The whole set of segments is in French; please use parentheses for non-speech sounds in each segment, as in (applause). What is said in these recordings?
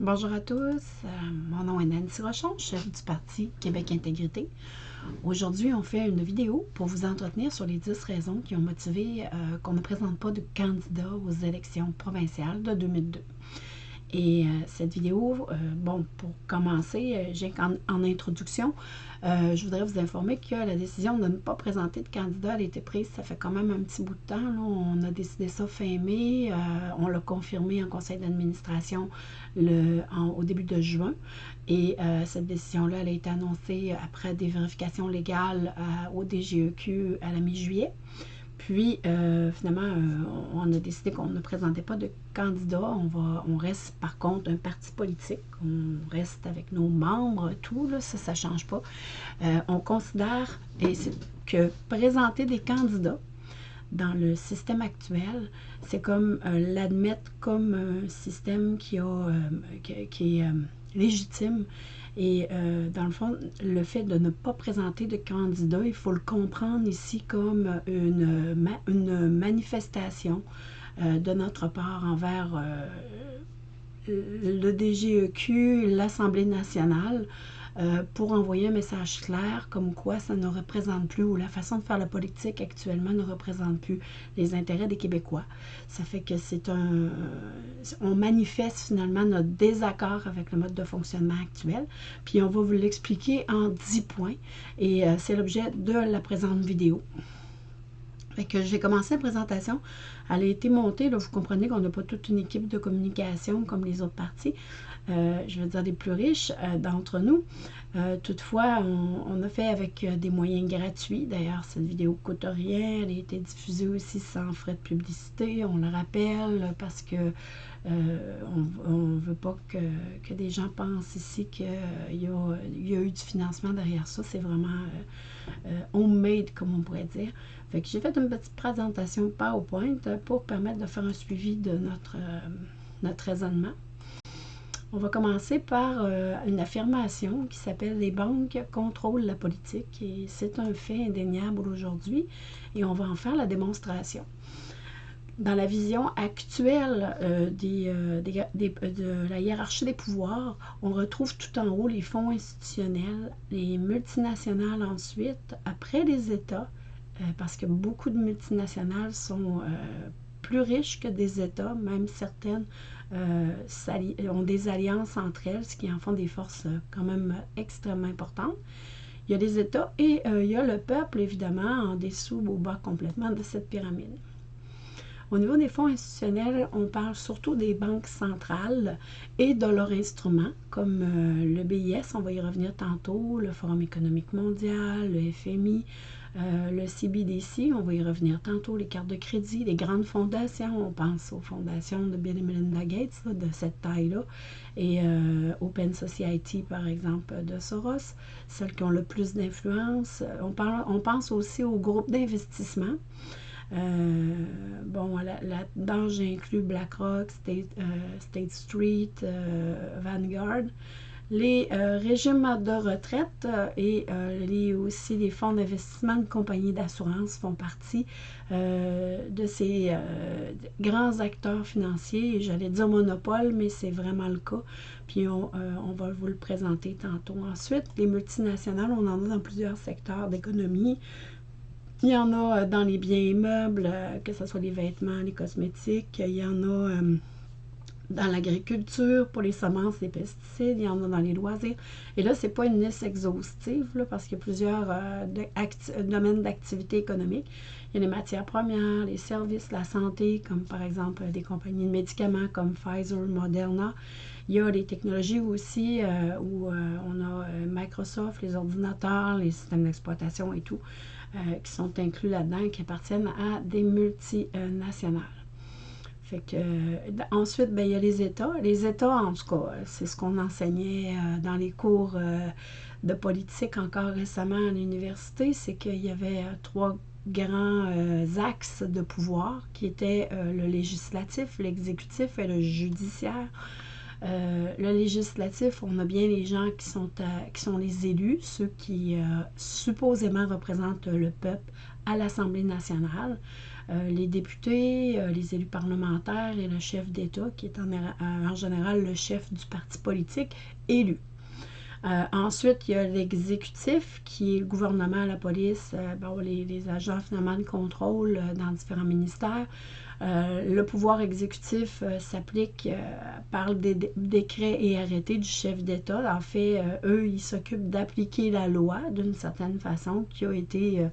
Bonjour à tous, euh, mon nom est Nancy Rochon, chef du Parti Québec Intégrité. Aujourd'hui, on fait une vidéo pour vous entretenir sur les 10 raisons qui ont motivé euh, qu'on ne présente pas de candidat aux élections provinciales de 2002. Et euh, cette vidéo, euh, bon, pour commencer, euh, en, introduction, je voudrais vous informer que la décision de ne pas présenter de candidat a été prise, ça fait quand même un petit bout de temps. On a décidé ça fin mai, on l'a confirmé en conseil d'administration au début de juin. Et cette décision-là, elle a été annoncée après des vérifications légales au DGEQ à la mi-juillet. Puis, euh, finalement, euh, on a décidé qu'on ne présentait pas de candidat. On, va, on reste, par contre, un parti politique. On reste avec nos membres, tout, là, ça, ça ne change pas. Euh, on considère que présenter des candidats dans le système actuel, c'est comme l'admettre comme un système qui est légitime et euh, dans le fond, le fait de ne pas présenter de candidat, il faut le comprendre ici comme une, une manifestation euh, de notre part envers euh, le DGEQ, l'Assemblée nationale, euh, pour envoyer un message clair comme quoi ça ne représente plus, ou la façon de faire la politique actuellement ne représente plus les intérêts des Québécois. Ça fait que c'est un... On manifeste finalement notre désaccord avec le mode de fonctionnement actuel, puis on va vous l'expliquer en 10 points, et euh, c'est l'objet de la présente vidéo. Fait que j'ai commencé la présentation. Elle a été montée. Vous comprenez qu'on n'a pas toute une équipe de communication comme les autres partis. Euh, je veux dire des plus riches euh, d'entre nous. Euh, toutefois, on, a fait avec des moyens gratuits. D'ailleurs, cette vidéo ne coûte rien. Elle a été diffusée aussi sans frais de publicité. On le rappelle parce que on ne veut pas que, des gens pensent ici qu'il y, a eu du financement derrière ça. C'est vraiment homemade, comme on pourrait dire. J'ai fait une petite présentation PowerPoint pour permettre de faire un suivi de notre raisonnement. On va commencer par euh, une affirmation qui s'appelle « Les banques contrôlent la politique » et c'est un fait indéniable aujourd'hui et on va en faire la démonstration. Dans la vision actuelle euh, euh, de la hiérarchie des pouvoirs, on retrouve tout en haut les fonds institutionnels, les multinationales ensuite, après les États, parce que beaucoup de multinationales sont plus riches que des États, même certaines ont des alliances entre elles, ce qui en font des forces euh, quand même extrêmement importantes. Il y a des États et euh, il y a le peuple, évidemment, en dessous, au bas complètement de cette pyramide. Au niveau des fonds institutionnels, on parle surtout des banques centrales et de leurs instruments, comme le BIS, on va y revenir tantôt, le Forum économique mondial, le FMI, euh, le CBDC, on va y revenir tantôt, les cartes de crédit, les grandes fondations, on pense aux fondations de Bill et Melinda Gates, de cette taille-là, et euh, Open Society, par exemple, de Soros, celles qui ont le plus d'influence. On, pense aussi aux groupes d'investissement. Euh, bon, là-dedans, j'inclus BlackRock, State Street, Vanguard les euh, régimes de retraite euh, et euh, aussi les fonds d'investissement de compagnies d'assurance font partie de ces grands acteurs financiers. J'allais dire monopole, mais c'est vraiment le cas. Puis on, on, va vous le présenter tantôt. Ensuite, les multinationales, on en a dans plusieurs secteurs d'économie. Il y en a dans les biens immeubles, que ce soit les vêtements, les cosmétiques. Il y en a dans l'agriculture, pour les semences, les pesticides, il y en a dans les loisirs. Et là, ce n'est pas une liste exhaustive, parce qu'il y a plusieurs euh, domaines d'activité économique. Il y a les matières premières, les services, la santé, comme par exemple des compagnies de médicaments comme Pfizer, Moderna. Il y a les technologies aussi, euh, où euh, on a Microsoft, les ordinateurs, les systèmes d'exploitation et tout, qui sont inclus là-dedans, qui appartiennent à des multinationales. Euh, ensuite, ben, il y a les États. Les États, en tout cas, c'est ce qu'on enseignait euh, dans les cours euh, de politique encore récemment à l'université, c'est qu'il y avait trois grands axes de pouvoir qui étaient le législatif, l'exécutif et le judiciaire. le législatif, on a bien les gens qui sont, qui sont les élus, ceux qui supposément représentent le peuple à l'Assemblée nationale. Les députés, les élus parlementaires et le chef d'État, qui est en, général le chef du parti politique élu. ensuite, il y a l'exécutif, qui est le gouvernement, la police, les, les, agents finalement de contrôle dans différents ministères. Euh, le pouvoir exécutif euh, s'applique, euh, par des décrets et arrêtés du chef d'État. En fait, eux, ils s'occupent d'appliquer la loi d'une certaine façon qui a été...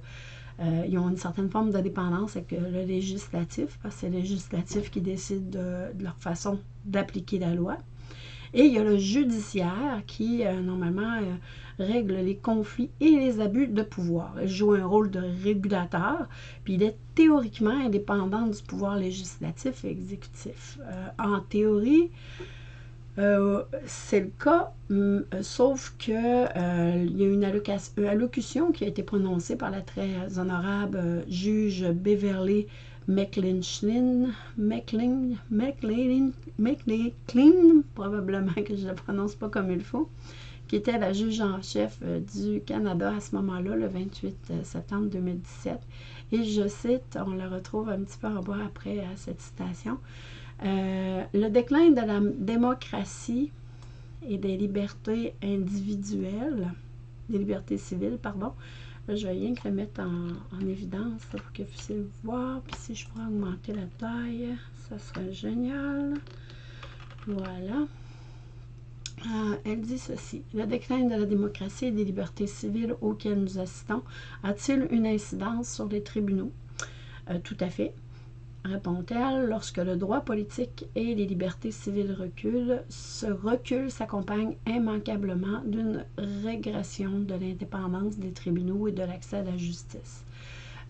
ils ont une certaine forme d'indépendance avec le législatif, parce que c'est le législatif qui décide de leur façon d'appliquer la loi. Et il y a le judiciaire qui, normalement, règle les conflits et les abus de pouvoir. Il joue un rôle de régulateur, puis il est théoriquement indépendant du pouvoir législatif et exécutif. Euh, en théorie, euh, c'est le cas, hum, sauf que euh, y a une allocution qui a été prononcée par la très honorable juge Beverly McLean, probablement que je ne la prononce pas comme il faut, qui était la juge en chef euh, du Canada à ce moment-là, le 28 euh, septembre 2017. Et je cite, on le retrouve un petit peu en bas après à cette citation, euh, le déclin de la démocratie et des libertés individuelles, des libertés civiles, pardon. Je vais rien que le mettre en, évidence pour que vous puissiez voir. Puis si je pourrais augmenter la taille, ça serait génial. Voilà. Euh, elle dit ceci. Le déclin de la démocratie et des libertés civiles auxquelles nous assistons a-t-il une incidence sur les tribunaux? Euh, tout à fait, répond-elle. Lorsque le droit politique et les libertés civiles reculent, ce recul s'accompagne immanquablement d'une régression de l'indépendance des tribunaux et de l'accès à la justice?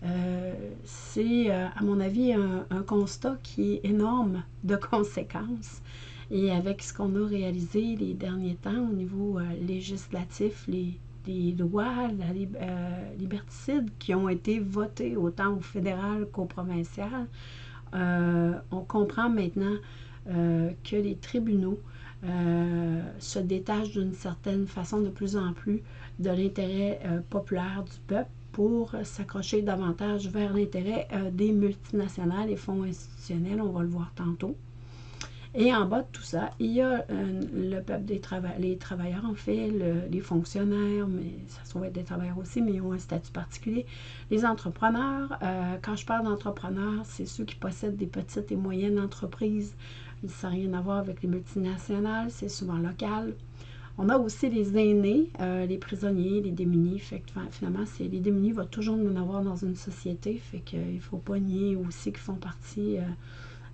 Euh, c'est, à mon avis, un, constat qui est énorme de (laughs) conséquences et avec ce qu'on a réalisé les derniers temps au niveau euh, législatif, les, lois la, euh, liberticides qui ont été votées autant au fédéral qu'au provincial, euh, on comprend maintenant que les tribunaux se détachent d'une certaine façon de plus en plus de l'intérêt populaire du peuple pour s'accrocher davantage vers l'intérêt des multinationales et fonds institutionnels, on va le voir tantôt. Et en bas de tout ça, il y a euh, le peuple des travailleurs, les travailleurs, en fait, les fonctionnaires, mais ça se être des travailleurs aussi, mais ils ont un statut particulier. Les entrepreneurs, euh, quand je parle d'entrepreneurs, c'est ceux qui possèdent des petites et moyennes entreprises. Ça n'a rien à voir avec les multinationales, c'est souvent local. On a aussi les aînés, euh, les prisonniers, les démunis. Fait que, finalement, les démunis vont toujours en avoir dans une société. Fait qu'il ne faut pas nier aussi qu'ils font partie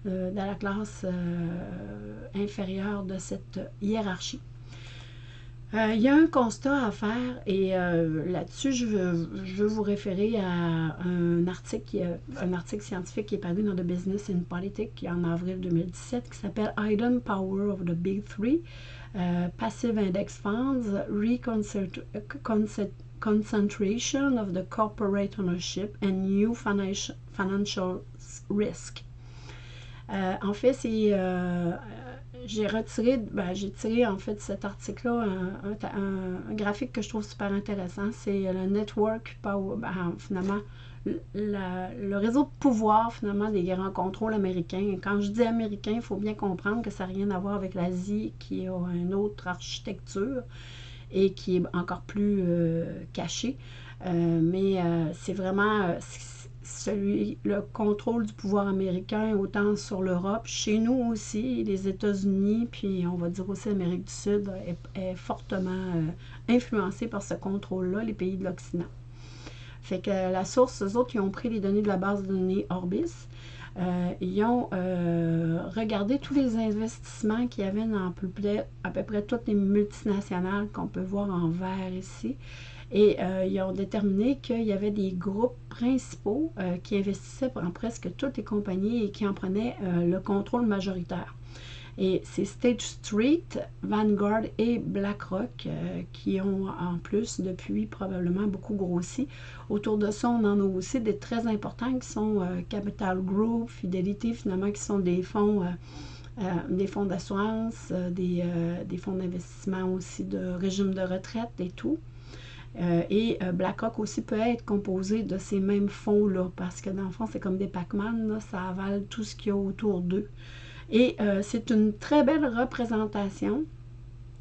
euh, dans la classe euh, inférieure de cette hiérarchie. Euh, il y a un constat à faire et là-dessus, je veux, vous référer à un article, un article scientifique qui est paru dans The Business in Politics en avril 2017 qui s'appelle Hidden Power of the Big Three, Passive Index Funds, Reconcentration of the Corporate Ownership and New financial Risk. Euh, en fait, c'est. Euh, j'ai retiré, ben, j'ai tiré en fait cet article-là un, graphique que je trouve super intéressant. C'est le network power, ben, finalement, le réseau de pouvoir finalement des grands contrôles américains. quand je dis américain, il faut bien comprendre que ça n'a rien à voir avec l'Asie qui a une autre architecture et qui est encore plus euh, cachée. mais c'est vraiment celui, le contrôle du pouvoir américain, autant sur l'Europe, chez nous aussi, les États-Unis, puis on va dire aussi l'Amérique du Sud, est, fortement euh, influencé par ce contrôle-là, les pays de l'Occident. Fait que la source, eux autres, ils ont pris les données de la base de données Orbis. Euh, ils ont euh, regardé tous les investissements qu'il y avait dans à peu près toutes les multinationales qu'on peut voir en vert ici. Et euh, ils ont déterminé qu'il y avait des groupes principaux euh, qui investissaient dans presque toutes les compagnies et qui en prenaient euh, le contrôle majoritaire. Et c'est State Street, Vanguard et BlackRock qui ont en plus depuis probablement beaucoup grossi. Autour de ça, on en a aussi des très importants qui sont Capital Group, Fidelity, finalement, qui sont des fonds, des fonds d'assurance, des, des fonds d'investissement aussi de régime de retraite et tout. Et BlackRock aussi peut être composé de ces mêmes fonds-là, parce que dans le fond, c'est comme des Pac-Man, ça avale tout ce qu'il y a autour d'eux. Et c'est une très belle représentation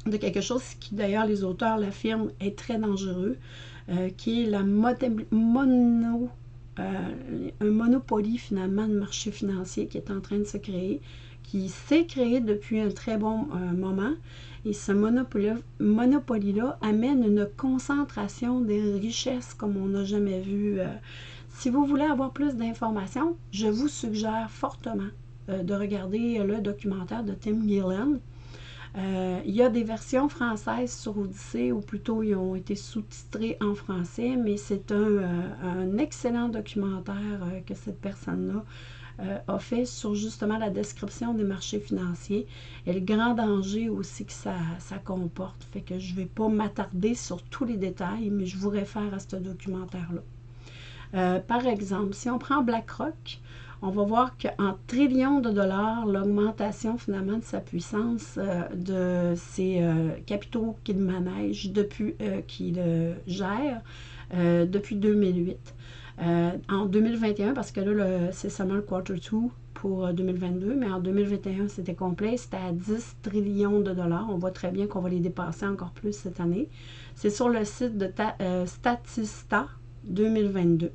de quelque chose qui, d'ailleurs, les auteurs l'affirment, est très dangereux, qui est la mono euh, un monopoly finalement de marché financier qui est en train de se créer, qui s'est créé depuis un très bon euh, moment. Et ce monopoly-là amène une concentration des richesses comme on n'a jamais vu. Euh. si vous voulez avoir plus d'informations, je vous suggère fortement de regarder le documentaire de Tim Gillen euh, il y a des versions françaises sur Odyssée, ou plutôt ils ont été sous-titrés en français, mais c'est un, euh, excellent documentaire euh, que cette personne-là a fait sur justement la description des marchés financiers et le grand danger aussi que ça, comporte. Fait que je ne vais pas m'attarder sur tous les détails, mais je vous réfère à ce documentaire-là. par exemple, si on prend BlackRock, on va voir qu'en trillions de dollars, l'augmentation finalement de sa puissance, euh, de ses euh, capitaux qu'il manège depuis, euh, qu'il gère depuis 2008. En 2021, parce que là, c'est seulement le quarter 2 pour 2022, mais en 2021, c'était complet, c'était à 10 trillions de dollars. On voit très bien qu'on va les dépasser encore plus cette année. C'est sur le site de Statista 2022.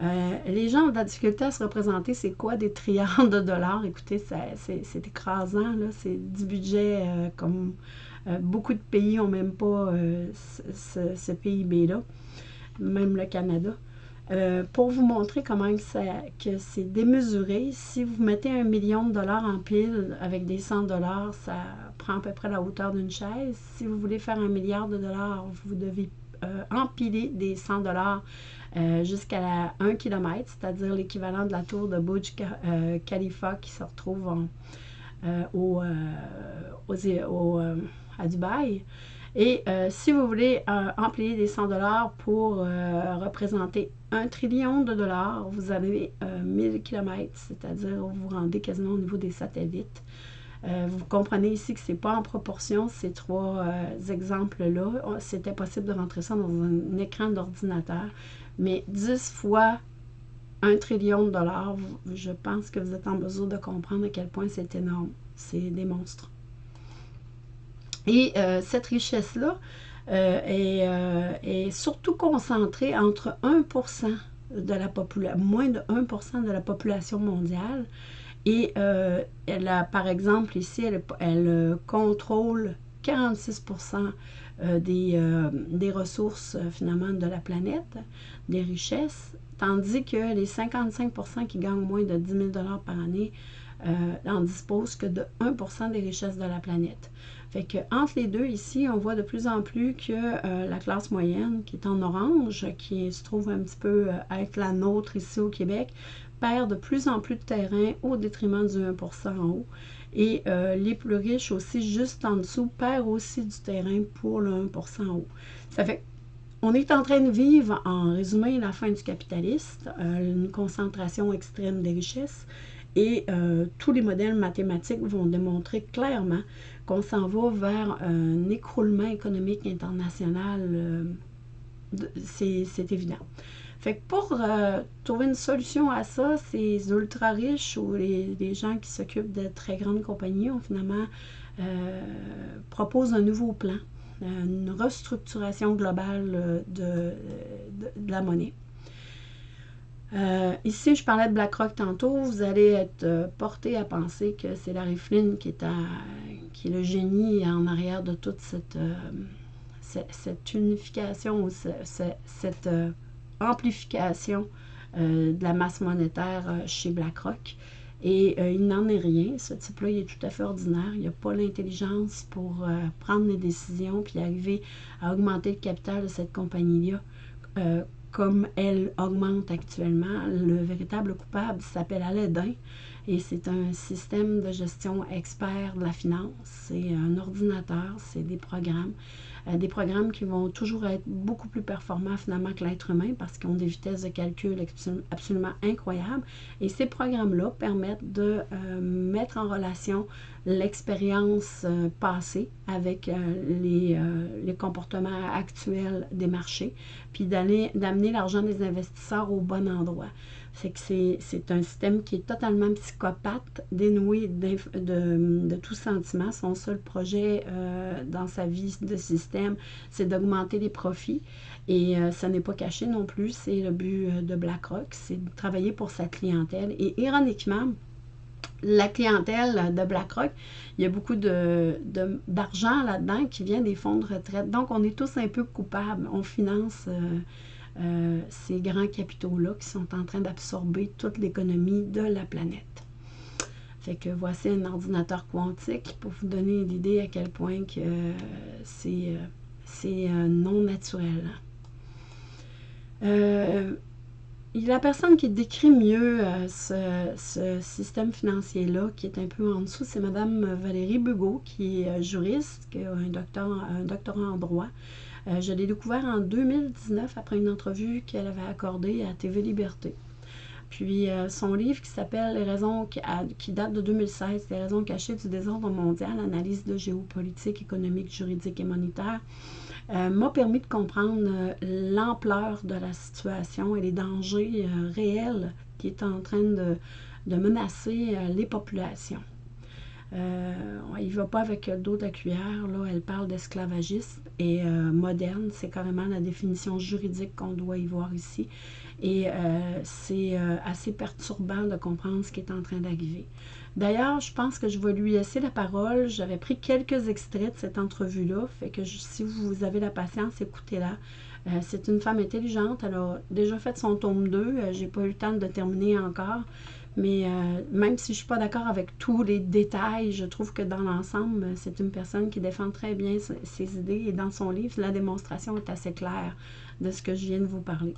Euh, les gens ont de la difficulté à se représenter c'est quoi des trillions de dollars? Écoutez, c'est écrasant, c'est du budget euh, comme euh, beaucoup de pays n'ont même pas ce, PIB-là, même le Canada. Pour vous montrer comment que c'est démesuré, si vous mettez un million de dollars en pile avec des 100 dollars, ça prend à peu près la hauteur d'une chaise. Si vous voulez faire un milliard de dollars, vous devez empiler des 100 dollars euh, jusqu'à 1 km, c'est-à-dire l'équivalent de la tour de Burj euh, Khalifa qui se retrouve euh, au, à Dubaï. Et si vous voulez employer des 100 dollars pour représenter un trillion de dollars, vous avez 1000 km, c'est-à-dire vous vous rendez quasiment au niveau des satellites. vous comprenez ici que ce n'est pas en proportion ces trois exemples-là. C'était possible de rentrer ça dans un écran d'ordinateur. Mais 10 fois un trillion de dollars, je pense que vous êtes en mesure de comprendre à quel point c'est énorme. C'est des monstres. Et euh, cette richesse-là euh, euh, est, surtout concentrée entre 1% de la population, moins de 1% de la population mondiale. Et par exemple, ici, elle, contrôle 46% euh, des, ressources finalement de la planète, des richesses, tandis que les 55% qui gagnent moins de 10 000 par année n'en disposent que de 1% des richesses de la planète. Fait que entre les deux ici, on voit de plus en plus que la classe moyenne, qui est en orange, qui se trouve un petit peu être la nôtre ici au Québec, perd de plus en plus de terrain au détriment du 1% en haut. Et euh, les plus riches aussi, juste en dessous, perdent aussi du terrain pour le 1% haut. Ça fait on est en train de vivre, en résumé, la fin du capitaliste, euh, une concentration extrême des richesses. Et euh, tous les modèles mathématiques vont démontrer clairement qu'on s'en va vers un écroulement économique international. C'est évident. Fait que pour euh, trouver une solution à ça, ces ultra riches ou les, gens qui s'occupent de très grandes compagnies ont finalement euh, proposé un nouveau plan, une restructuration globale de, la monnaie. Euh, ici, je parlais de BlackRock tantôt. Vous allez être porté à penser que c'est Larry Flynn qui est, le génie en arrière de toute cette, cette, unification ou cette amplification euh, de la masse monétaire euh, chez BlackRock. Et euh, il n'en est rien. Ce type-là, il est tout à fait ordinaire. Il n'a pas l'intelligence pour prendre des décisions puis arriver à augmenter le capital de cette compagnie-là comme elle augmente actuellement. Le véritable coupable s'appelle Aladdin et c'est un système de gestion expert de la finance. C'est un ordinateur, c'est des programmes. des programmes qui vont toujours être beaucoup plus performants finalement que l'être humain parce qu'ils ont des vitesses de calcul absolument incroyables. Et ces programmes-là permettent de mettre en relation l'expérience passée avec les, les, comportements actuels des marchés, puis d'amener l'argent des investisseurs au bon endroit. C'est que c'est un système qui est totalement psychopathe, dénoué de, tout sentiment. Son seul projet euh, dans sa vie de système, c'est d'augmenter les profits. Et euh, ça n'est pas caché non plus. C'est le but euh, de BlackRock, c'est de travailler pour sa clientèle. Et ironiquement, la clientèle de BlackRock, il y a beaucoup d'argent de, là-dedans qui vient des fonds de retraite. Donc, on est tous un peu coupables. On finance ces grands capitaux-là qui sont en train d'absorber toute l'économie de la planète. Fait que voici un ordinateur quantique pour vous donner l'idée à quel point que euh, c'est euh, non naturel. la personne qui décrit mieux ce, système financier-là, qui est un peu en dessous, c'est Mme Valérie Bugot, qui est juriste, qui a un doctorat en droit, euh, je l'ai découvert en 2019 après une entrevue qu'elle avait accordée à TV Liberté. Puis euh, son livre qui s'appelle Les raisons qui, date de 2016, Les raisons cachées du désordre mondial, analyse de géopolitique, économique, juridique et monétaire, euh, m'a permis de comprendre l'ampleur de la situation et les dangers réels qui est en train de menacer les populations. Euh, il ne va pas avec le dos de la cuillère. Là, elle parle d'esclavagisme et euh, moderne. C'est carrément la définition juridique qu'on doit y voir ici. Et euh, c'est assez perturbant de comprendre ce qui est en train d'arriver. D'ailleurs, je pense que je vais lui laisser la parole. J'avais pris quelques extraits de cette entrevue-là. Fait que si vous avez la patience, écoutez-la. c'est une femme intelligente. Elle a déjà fait son tome 2. J'ai pas eu le temps de terminer encore. Mais euh, même si je ne suis pas d'accord avec tous les détails, je trouve que dans l'ensemble, c'est une personne qui défend très bien ses idées et dans son livre, la démonstration est assez claire de ce que je viens de vous parler.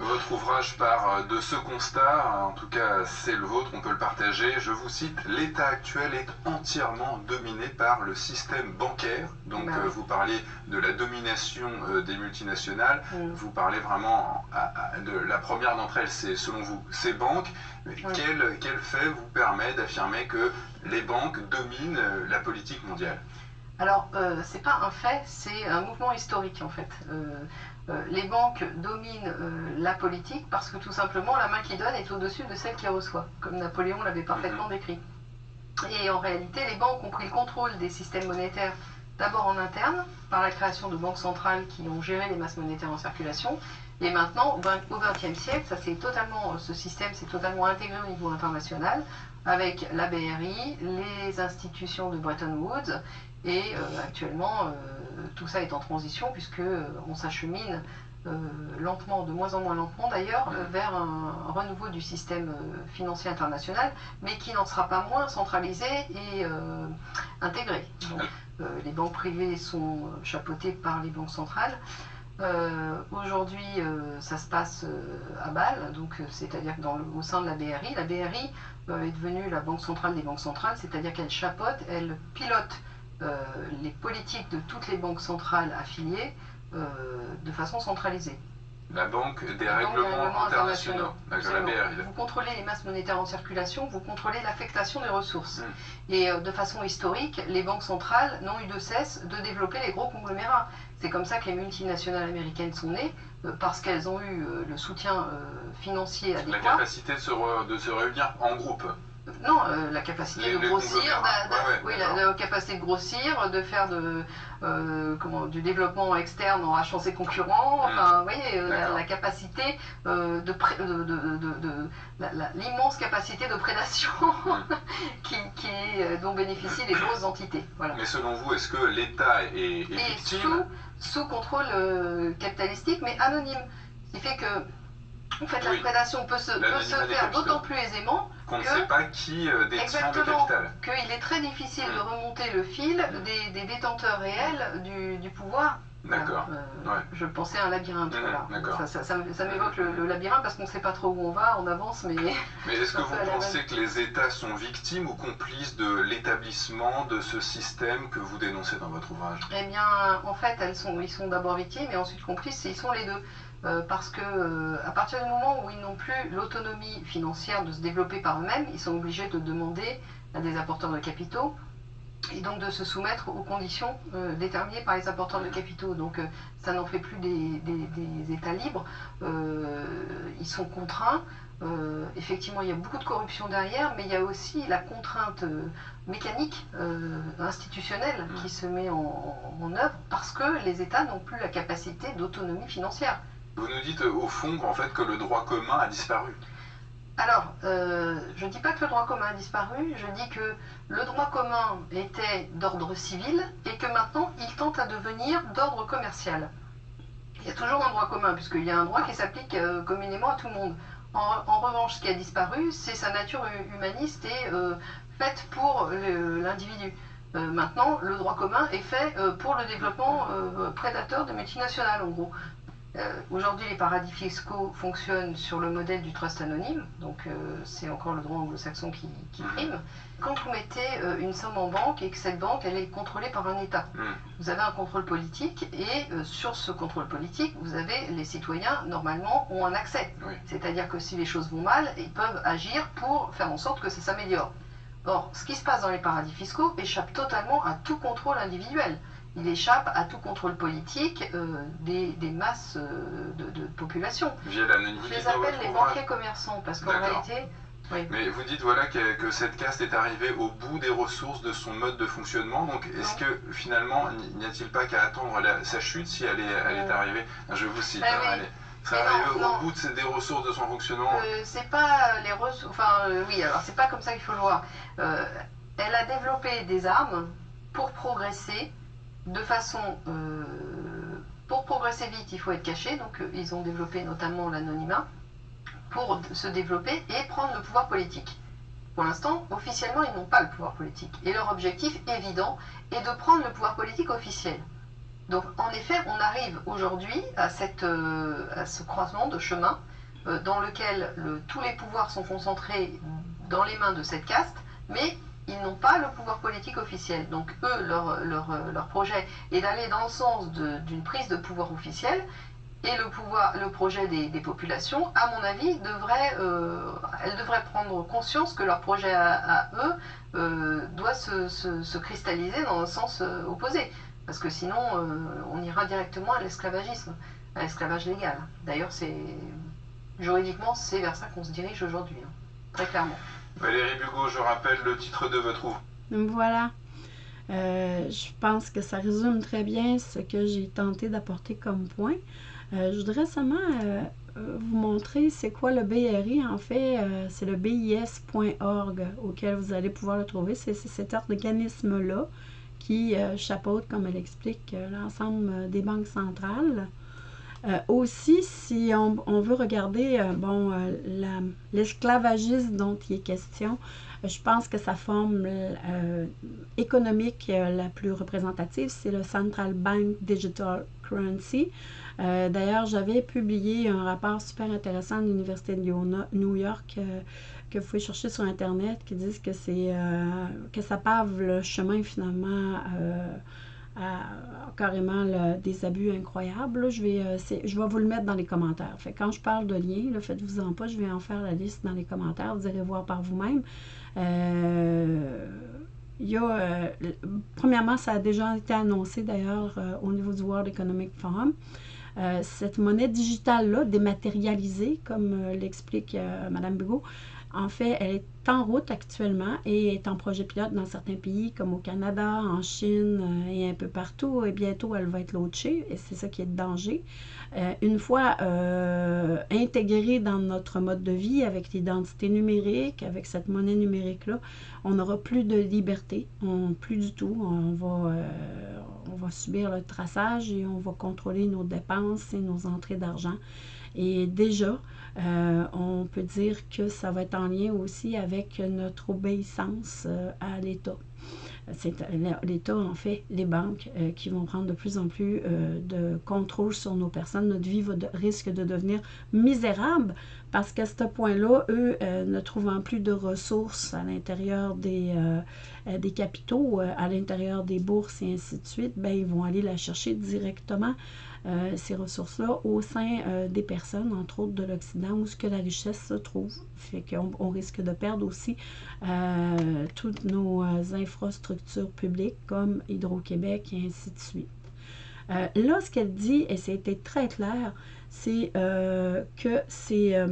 Votre ouvrage part euh, de ce constat, en tout cas c'est le vôtre, on peut le partager. Je vous cite, l'État actuel est entièrement dominé par le système bancaire. Donc bah euh, vous parlez de la domination euh, des multinationales, mm. vous parlez vraiment de la première d'entre elles, c'est selon vous ces banques. Quel, quel fait vous permet d'affirmer que les banques dominent la politique mondiale? Alors, euh, c'est pas un fait, c'est un mouvement historique en fait. Euh, les banques dominent euh, la politique parce que tout simplement la main qui donne est au-dessus de celle qui reçoit, comme Napoléon l'avait parfaitement mhm. décrit. Et en réalité, les banques ont pris le contrôle des systèmes monétaires d'abord en interne, par la création de banques centrales qui ont géré les masses monétaires en circulation, et maintenant, au XXe siècle, ça totalement, ce système s'est totalement intégré au niveau international, avec la BRI, les institutions de Bretton Woods, et euh, actuellement, tout ça est en transition puisque euh, on s'achemine euh, lentement, de moins en moins lentement d'ailleurs, euh, vers un, renouveau du système financier international, mais qui n'en sera pas moins centralisé et intégré. les banques privées sont chapeautées par les banques centrales. Aujourd'hui, ça se passe à Bâle, c'est-à-dire au sein de la BRI, la BRI est devenue la banque centrale des banques centrales, c'est-à-dire qu'elle chapeaute, elle pilote euh, les politiques de toutes les banques centrales affiliées euh, de façon centralisée. La Banque des règlements, internationaux, Vous contrôlez les masses monétaires en circulation, vous contrôlez l'affectation des ressources. Hmm. Et euh, de façon historique, les banques centrales n'ont eu de cesse de développer les gros conglomérats. C'est comme ça que les multinationales américaines sont nées, parce qu'elles ont eu le soutien financier adéquat. La capacité de se, de se réunir en groupe. Non, euh, la capacité de grossir, oui, la, capacité de grossir, de faire de, euh, comment, du développement externe en achetant ses concurrents, hmm. enfin, vous voyez, euh, la, capacité de, l'immense capacité de prédation (laughs) hmm. qui, dont bénéficient les grosses entités. Mais selon vous, est-ce que l'État est, est, sous, sous, contrôle capitalistique, mais anonyme. Ce qui fait que en fait, la prédation peut se, faire d'autant plus aisément qu'on ne sait pas qui euh, détient le capital. Qu'il est très difficile de mm. remonter le fil des, détenteurs réels du, pouvoir D'accord. Je pensais à un labyrinthe. Mmh, voilà. Ça, ça, m'évoque le, labyrinthe parce qu'on ne sait pas trop où on va, on avance, mais. Mais (laughs) est-ce que vous pensez que les États sont victimes ou complices de l'établissement de ce système que vous dénoncez dans votre ouvrage? Eh bien, en fait, elles sont, ils sont d'abord victimes et ensuite complices, et ils sont les deux. Euh, parce que euh, à partir du moment où ils n'ont plus l'autonomie financière de se développer par eux-mêmes, ils sont obligés de demander à des apporteurs de capitaux et donc de se soumettre aux conditions euh, déterminées par les apporteurs de capitaux. Donc ça n'en fait plus des, États libres, ils sont contraints. effectivement, il y a beaucoup de corruption derrière, mais il y a aussi la contrainte mécanique, institutionnelle qui se met en œuvre parce que les États n'ont plus la capacité d'autonomie financière. Vous nous dites au fond en fait que le droit commun a disparu. Alors, euh, je ne dis pas que le droit commun a disparu, je dis que le droit commun était d'ordre civil et que maintenant il tente à devenir d'ordre commercial. Il y a toujours un droit commun, puisqu'il y a un droit qui s'applique euh, communément à tout le monde. En, revanche, ce qui a disparu, c'est sa nature humaniste et euh, faite pour l'individu. maintenant, le droit commun est fait pour le développement prédateur de multinationales, en gros. Euh, aujourd'hui, les paradis fiscaux fonctionnent sur le modèle du trust anonyme, donc euh, c'est encore le droit anglo-saxon qui, mhm. prime. Quand vous mettez euh, une somme en banque et que cette banque elle est contrôlée par un État, mhm. vous avez un contrôle politique et sur ce contrôle politique, vous avez les citoyens normalement ont un accès. C'est-à-dire que si les choses vont mal, ils peuvent agir pour faire en sorte que ça s'améliore. Or, ce qui se passe dans les paradis fiscaux échappe totalement à tout contrôle individuel il échappe à tout contrôle politique euh, des, masses euh, de, population. Je les appelle les banquiers commerçants parce qu'en réalité. Mais vous dites voilà que, cette caste est arrivée au bout des ressources de son mode de fonctionnement. Donc est-ce que finalement n'y a-t-il pas qu'à attendre sa chute si elle est, elle est arrivée? Je vous cite. Ben hein, ça arrive au bout de, des ressources de son fonctionnement euh, C'est pas les ressources. Enfin, oui, alors c'est pas comme ça qu'il faut le voir. elle a développé des armes pour progresser de façon... Euh, pour progresser vite, il faut être caché, donc euh, ils ont développé notamment l'anonymat pour se développer et prendre le pouvoir politique. Pour l'instant, officiellement, ils n'ont pas le pouvoir politique. Et leur objectif évident est de prendre le pouvoir politique officiel. Donc, en effet, on arrive aujourd'hui à, euh, à, ce croisement de chemin dans lequel tous les pouvoirs sont concentrés dans les mains de cette caste, mais ils n'ont pas le pouvoir politique officiel. Donc eux, leur, leur, projet est d'aller dans le sens d'une prise de pouvoir officiel. Et le, pouvoir, le projet des, populations, à mon avis, devrait, euh, elles devraient prendre conscience que leur projet à, eux euh, doit se, cristalliser dans le sens euh, opposé. Parce que sinon, on ira directement à l'esclavagisme, à l'esclavage légal. D'ailleurs, juridiquement, c'est vers ça qu'on se dirige aujourd'hui, hein, très clairement. Valérie Bugot, je rappelle le titre de votre ouvrage. Voilà. Euh, je pense que ça résume très bien ce que j'ai tenté d'apporter comme point. Euh, je voudrais seulement euh, vous montrer c'est quoi le BRI. En fait, c'est le BIS.org auquel vous allez pouvoir le trouver. C'est cet organisme-là qui chapeaute, comme elle explique, l'ensemble des banques centrales. Euh, aussi, si on, veut regarder euh, bon, euh, l'esclavagisme dont il est question, je pense que sa forme économique la plus représentative, c'est le Central Bank Digital Currency. D'ailleurs, j'avais publié un rapport super intéressant de l'Université de New York que vous pouvez chercher sur Internet qui disent que c'est que ça pave le chemin finalement carrément des abus incroyables. je, vais, euh, je vais vous le mettre dans les commentaires. Fait, quand je parle de liens, faites-vous-en pas, je vais en faire la liste dans les commentaires. Vous allez voir par vous-même. Euh, il y a, euh, premièrement, ça a déjà été annoncé d'ailleurs au niveau du World Economic Forum. cette monnaie digitale-là, dématérialisée, comme l'explique Mme Bigot, en fait, elle est en route actuellement et est en projet pilote dans certains pays comme au Canada, en Chine euh, et un peu partout. Et bientôt, elle va être launchée et c'est ça qui est de danger. Euh, une fois euh, intégrée dans notre mode de vie avec l'identité numérique, avec cette monnaie numérique-là, on n'aura plus de liberté, plus du tout. On va subir le traçage et on va contrôler nos dépenses et nos entrées d'argent. Et déjà, euh, on peut dire que ça va être en lien aussi avec notre obéissance euh, à l'État. c'est l'État, en fait, les banques qui vont prendre de plus en plus de contrôle sur nos personnes. Notre vie risque de devenir misérable parce qu'à ce point-là, eux, ne trouvant plus de ressources à l'intérieur des, des capitaux, à l'intérieur des bourses et ainsi de suite, ben, ils vont aller la chercher directement euh, ces ressources-là au sein euh, des personnes, entre autres de l'Occident, où ce que la richesse se trouve. Fait qu'on on risque de perdre aussi euh, toutes nos infrastructures publiques comme Hydro-Québec et ainsi de suite. là, ce qu'elle dit, et c'était très clair, c'est que ces,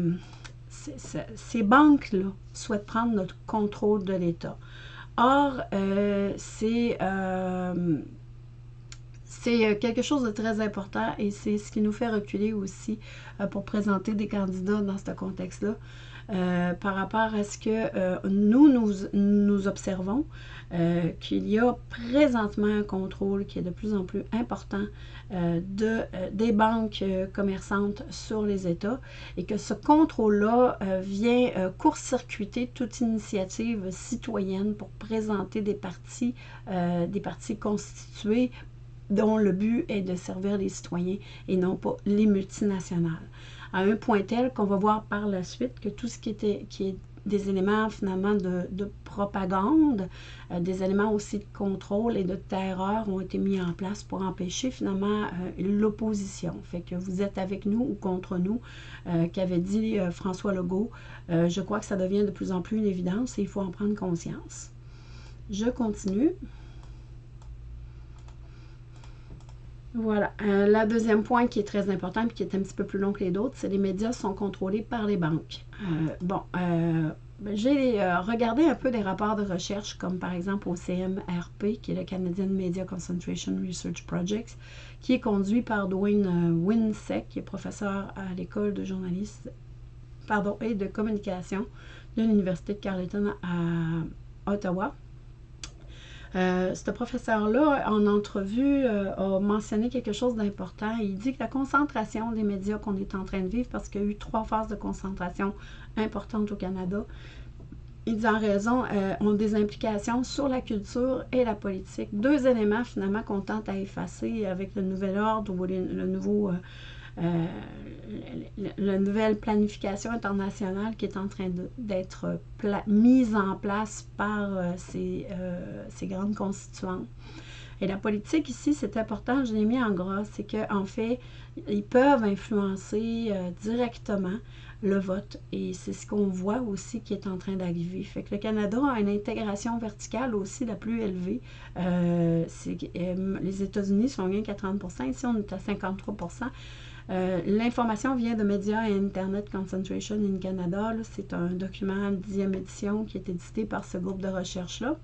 ces banques-là souhaitent prendre notre contrôle de l'État. Or, c'est c'est euh, quelque chose de très important et c'est ce qui nous fait reculer aussi euh, pour présenter des candidats dans ce contexte-là. Euh, par rapport à ce que nous, nous, observons, qu'il y a présentement un contrôle qui est de plus en plus important de, des banques commerçantes sur les États et que ce contrôle-là vient court-circuiter toute initiative citoyenne pour présenter des partis, des partis constitués dont le but est de servir les citoyens et non pas les multinationales. À un point tel qu'on va voir par la suite que tout ce qui, était, est des éléments finalement de, propagande, euh, des éléments aussi de contrôle et de terreur ont été mis en place pour empêcher finalement euh, l'opposition. Fait que vous êtes avec nous ou contre nous, euh, qu'avait dit François Legault, je crois que ça devient de plus en plus une évidence et il faut en prendre conscience. Je continue. Voilà. Euh, la deuxième point qui est très important et qui est un petit peu plus long que les autres, c'est les médias sont contrôlés par les banques. Euh, bon, euh, ben, j'ai regardé un peu des rapports de recherche, comme par exemple au CMRP, qui est le Canadian Media Concentration Research Project, qui est conduit par Dwayne Winsek, qui est professeur à l'école de journalisme pardon, et de communication de l'Université de Carleton à Ottawa. Euh, ce professeur-là, en entrevue, euh, a mentionné quelque chose d'important. Il dit que la concentration des médias qu'on est en train de vivre, parce qu'il y a eu trois phases de concentration importantes au Canada, il dit en raison, euh, ont des implications sur la culture et la politique. Deux éléments finalement qu'on tente à effacer avec le nouvel ordre ou le nouveau euh, la nouvelle planification internationale qui est en train d'être mise en place par euh, euh, ces, grandes constituantes. Et la politique ici, c'est important, je l'ai mis en gras, c'est qu'en en fait, ils peuvent influencer directement le vote. Et c'est ce qu'on voit aussi qui est en train d'arriver. Fait que le Canada a une intégration verticale aussi la plus élevée. les États-Unis sont bien qu'à 30 ici on est à 53 euh, l'information vient de Media et Internet Concentration in Canada. C'est un document 10e édition qui est édité par ce groupe de recherche-là.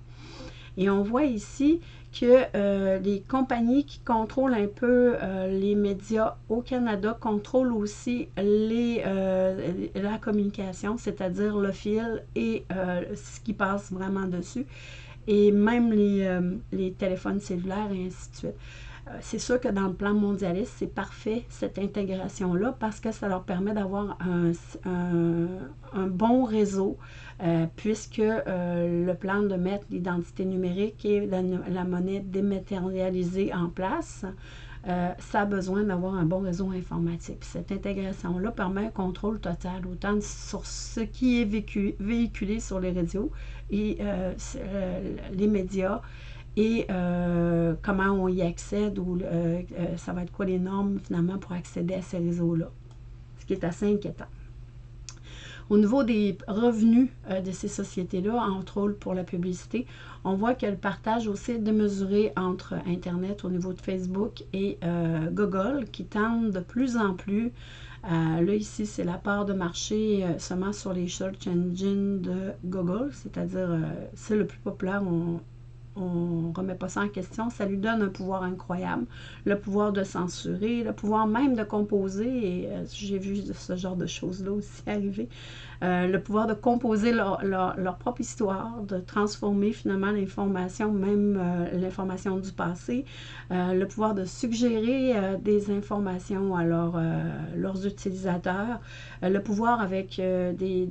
Et on voit ici que euh, les compagnies qui contrôlent un peu euh, les médias au Canada contrôlent aussi la communication, c'est-à-dire le fil et ce qui passe vraiment dessus, et même les téléphones cellulaires et ainsi de suite. Euh, c'est sûr que dans le plan mondialiste, c'est parfait cette intégration-là parce que ça leur permet d'avoir un, bon réseau euh, puisque euh, le plan de mettre l'identité numérique et la, monnaie dématérialisée en place, ça a besoin d'avoir un bon réseau informatique. cette intégration-là permet un contrôle total, autant sur ce qui est véhiculé sur les réseaux et les médias et euh, comment on y accède ou euh, euh, ça va être quoi les normes finalement pour accéder à ces réseaux-là, ce qui est assez inquiétant. Au niveau des revenus de ces sociétés-là, entre autres pour la publicité, on voit que le partage aussi est démesuré entre Internet au niveau de Facebook et Google qui tendent de plus en plus là, ici, c'est la part de marché seulement sur les search engines de Google, c'est-à-dire c'est le plus populaire. On remet pas ça en question, ça lui donne un pouvoir incroyable, le pouvoir de censurer, le pouvoir même de composer, et euh, j'ai vu ce genre de choses-là aussi (laughs) arriver, euh, le pouvoir de composer leur, propre histoire, de transformer finalement l'information, même euh, l'information du passé, le pouvoir de suggérer des informations à leurs utilisateurs, le pouvoir avec des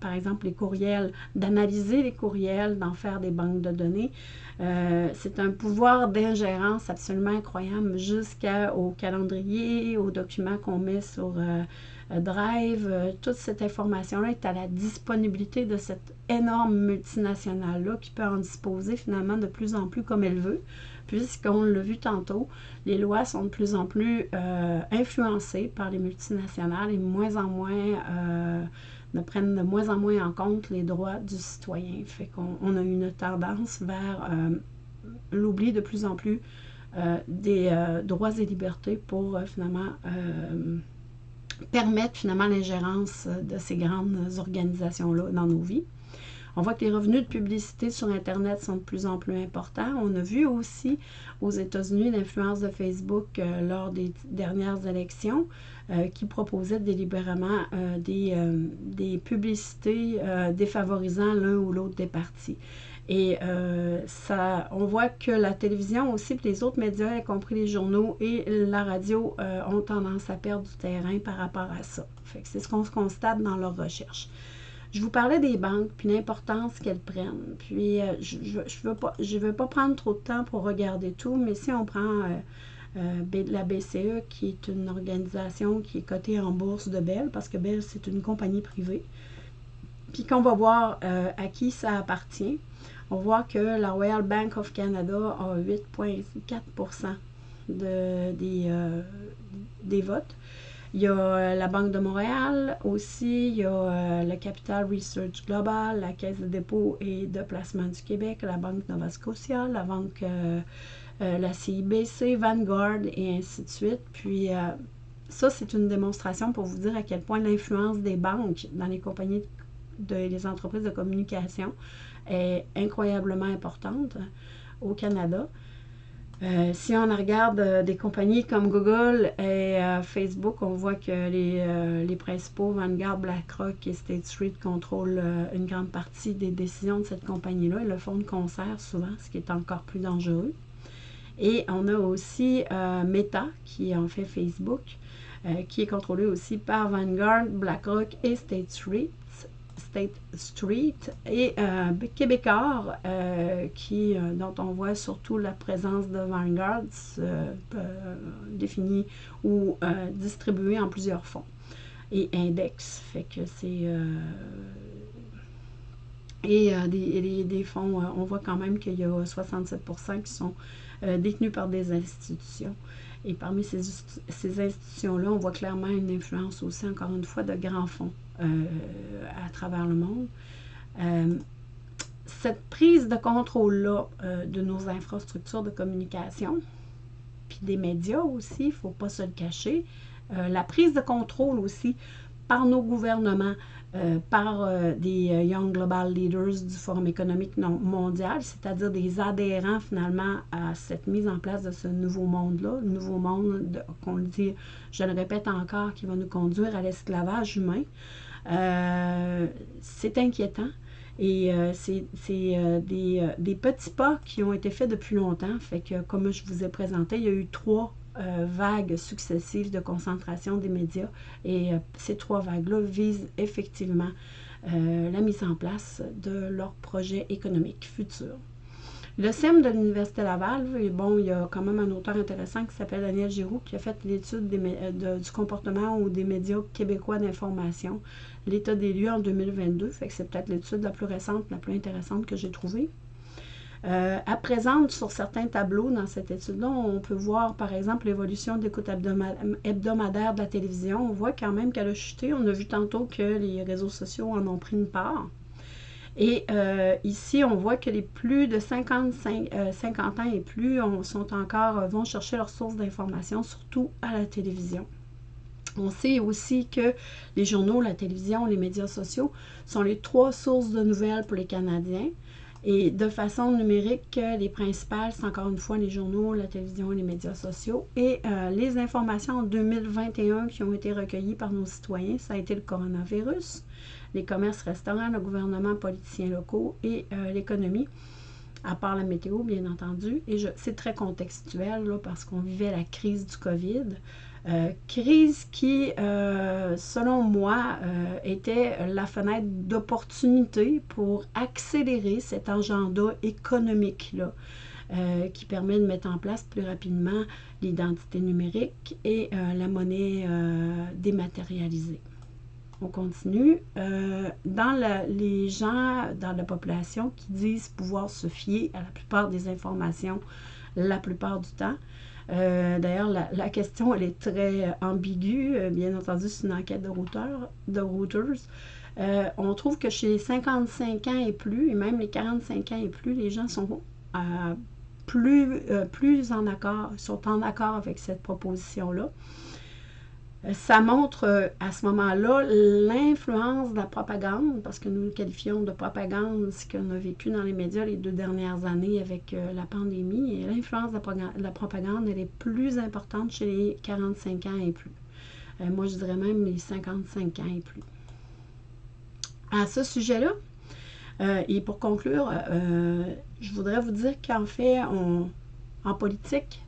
par exemple les courriels, d'analyser les courriels, d'en faire des banques de données. Euh, c'est un pouvoir d'ingérence absolument incroyable jusqu'au calendrier, aux documents qu'on met sur euh, Drive. toute cette information-là est à la disponibilité de cette énorme multinationale-là qui peut en disposer finalement de plus en plus comme elle veut puisqu'on l'a vu tantôt, les lois sont de plus en plus euh, influencées par les multinationales et moins en moins euh, ne prennent de moins en moins en compte les droits du citoyen. Fait qu'on a une tendance vers euh, l'oubli de plus en plus des droits et libertés pour finalement permettre finalement l'ingérence de ces grandes organisations-là dans nos vies. On voit que les revenus de publicité sur Internet sont de plus en plus importants. On a vu aussi aux États-Unis l'influence de Facebook euh, lors des dernières élections euh, qui proposait délibérément euh, des, des, publicités défavorisant l'un ou l'autre des partis. Et ça, on voit que la télévision aussi, puis les autres médias, y compris les journaux et la radio, ont tendance à perdre du terrain par rapport à ça. c'est ce qu'on se constate dans leurs recherches. Je vous parlais des banques, puis l'importance qu'elles prennent. Puis, euh, je ne veux, pas, veux pas prendre trop de temps pour regarder tout, mais si on prend euh, euh, la BCE, qui est une organisation qui est cotée en bourse de Bell, parce que Bell, c'est une compagnie privée, puis qu'on va voir à qui ça appartient, on voit que la Royal Bank of Canada a 8,4 de, des, des votes. Il y a euh, la Banque de Montréal aussi, il y a euh, le Capital Research Global, la Caisse de dépôt et de placement du Québec, la Banque Nova Scotia, la Banque, euh, la CIBC, Vanguard et ainsi de suite. Puis ça, c'est une démonstration pour vous dire à quel point l'influence des banques dans les compagnies, de, les entreprises de communication est incroyablement importante au Canada. Euh, si on regarde euh, des compagnies comme Google et euh, Facebook, on voit que les, les, principaux, Vanguard, BlackRock et State Street, contrôlent une grande partie des décisions de cette compagnie-là Ils le font de concert souvent, ce qui est encore plus dangereux. Et on a aussi Meta, qui en fait Facebook, qui est contrôlé aussi par Vanguard, BlackRock et State Street. State Street et euh, Québécois, euh, qui, euh, dont on voit surtout la présence de Vanguard définie ou distribuée en plusieurs fonds et index. Fait que c'est. et des, fonds, on voit quand même qu'il y a 67% qui sont détenus par des institutions. Et parmi ces, ces institutions-là, on voit clairement une influence aussi, encore une fois, de grands fonds euh, à travers le monde. Euh, cette prise de contrôle-là euh, de nos infrastructures de communication, puis des médias aussi, il ne faut pas se le cacher, la prise de contrôle aussi par nos gouvernements, par des Young Global Leaders du Forum économique mondial, c'est-à-dire des adhérents finalement à cette mise en place de ce nouveau monde-là, le nouveau monde qu'on le dit, je le répète encore, qui va nous conduire à l'esclavage humain. Euh, c'est inquiétant. Et euh, c'est euh, des, des, petits pas qui ont été faits depuis longtemps. Fait que, comme je vous ai présenté, il y a eu trois vagues successives de concentration des médias. Et ces trois vagues-là visent effectivement la mise en place de leur projet économique futur. Le CEM de l'Université Laval, bon, il y a quand même un auteur intéressant qui s'appelle Daniel Giroux qui a fait l'étude du comportement ou des médias québécois d'information, l'état des lieux en 2022. Fait c'est peut-être l'étude la plus récente, la plus intéressante que j'ai trouvée. Euh, à présent, sur certains tableaux dans cette étude-là, on peut voir par exemple l'évolution d'écoute hebdomadaire de la télévision. On voit quand même qu'elle a chuté. On a vu tantôt que les réseaux sociaux en ont pris une part. Et euh, ici, on voit que les plus de 55, 50 euh, ans et plus sont encore, vont chercher leurs sources d'information, surtout à la télévision. On sait aussi que les journaux, la télévision, les médias sociaux sont les trois sources de nouvelles pour les Canadiens. Et de façon numérique, les principales, c'est encore une fois les journaux, la télévision et les médias sociaux. Et les informations en 2021 qui ont été recueillies par nos citoyens, ça a été le coronavirus, les commerces restaurants, le gouvernement, politiciens locaux et euh, l'économie, à part la météo, bien entendu. Et c'est très contextuel là, parce qu'on vivait la crise du COVID. Euh, crise qui, euh, selon moi, euh, était la fenêtre d'opportunité pour accélérer cet agenda économique-là, qui permet de mettre en place plus rapidement l'identité numérique et la monnaie dématérialisée. On continue. dans les gens dans la population qui disent pouvoir se fier à la plupart des informations la plupart du temps, euh, d'ailleurs, la, question, elle est très ambiguë. Euh, bien entendu, c'est une enquête de Reuters. De. Euh, on trouve que chez les 55 ans et plus, et même les 45 ans et plus, les gens sont plus, plus en accord, sont en accord avec cette proposition-là ça montre euh, à ce moment-là l'influence de la propagande, parce que nous qualifions de propagande ce qu'on a vécu dans les médias les deux dernières années avec euh, la pandémie. L'influence de la propagande, elle est plus importante chez les 45 ans et plus. Euh, moi, je dirais même les 55 ans et plus. À ce sujet-là, et pour conclure, je voudrais vous dire qu'en fait, en politique,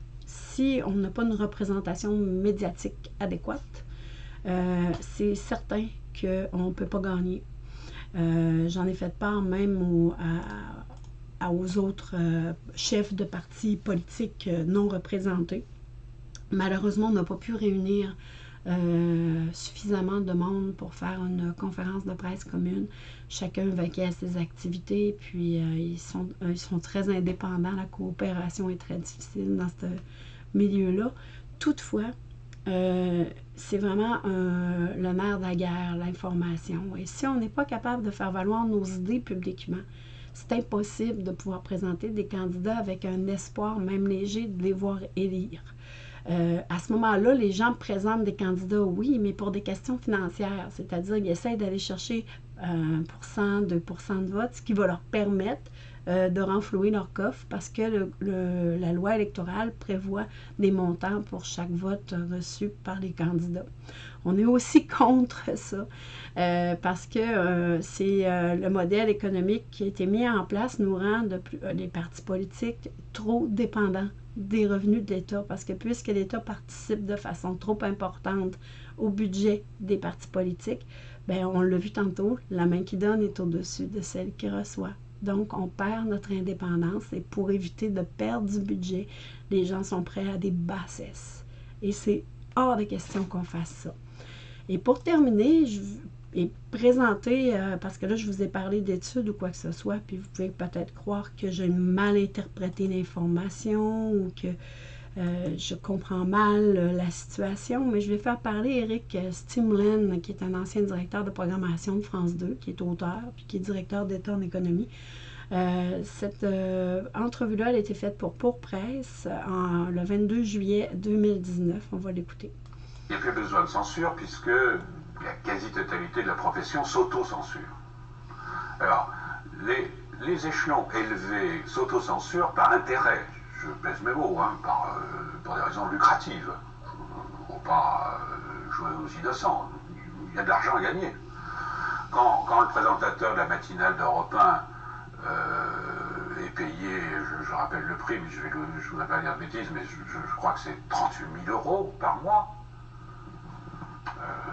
on n'a pas une représentation médiatique adéquate, euh, c'est certain qu'on ne peut pas gagner. Euh, j'en ai fait part même aux autres euh, chefs de partis politiques non représentés. Malheureusement, on n'a pas pu réunir suffisamment de monde pour faire une conférence de presse commune. Chacun vaquait à ses activités, puis ils, sont, ils sont très indépendants. La coopération est très difficile dans ce milieu-là. Toutefois, euh, c'est vraiment le nerf de la guerre, l'information. Et si on n'est pas capable de faire valoir nos idées publiquement, c'est impossible de pouvoir présenter des candidats avec un espoir, même léger, de les voir élire. Euh, à ce moment-là, les gens présentent des candidats, oui, mais pour des questions financières, c'est-à-dire qu'ils essayent d'aller chercher 1%, 2% de vote, ce qui va leur permettre euh, de renflouer leur coffre parce que la loi électorale prévoit des montants pour chaque vote reçu par les candidats. On est aussi (laughs) contre ça euh, parce que euh, c'est le modèle économique qui a été mis en place nous rend les partis politiques trop dépendants des revenus de l'État parce que puisque l'État participe de façon trop importante au budget des partis politiques, ben on l'a vu tantôt, la main qui donne est au-dessus de celle qui reçoit. Donc, on perd notre indépendance et pour éviter de perdre du budget, les gens sont prêts à des bassesses. Et c'est hors de question qu'on fasse ça. Et pour terminer, je vais présenter, euh, parce que là, je vous ai parlé d'études ou quoi que ce soit, puis vous pouvez peut-être croire que j'ai mal interprété l'information ou que euh, je comprends mal euh, la situation, mais je vais faire parler Eric Stimlen, qui est un ancien directeur de programmation de France 2, qui est auteur, puis qui est directeur d'État en économie. Euh, cette entrevue-là, elle a été faite pour Pour Presse le 22 juillet 2019. On va l'écouter. Il n'y a plus besoin de censure puisque la quasi-totalité de la profession s'auto-censure. Alors, les, les échelons élevés s'auto-censurent par intérêt je pèse mes mots, hein, par, euh, pour des raisons lucratives. Il ne faut pas euh, jouer aux innocents. Il y a de l'argent à gagner. Quand, le présentateur de la matinale d'Europe 1 euh, est payé, je, rappelle le prix, mais je ne je voudrais pas dire de bêtises, mais je, crois que c'est 38 000 euros par mois.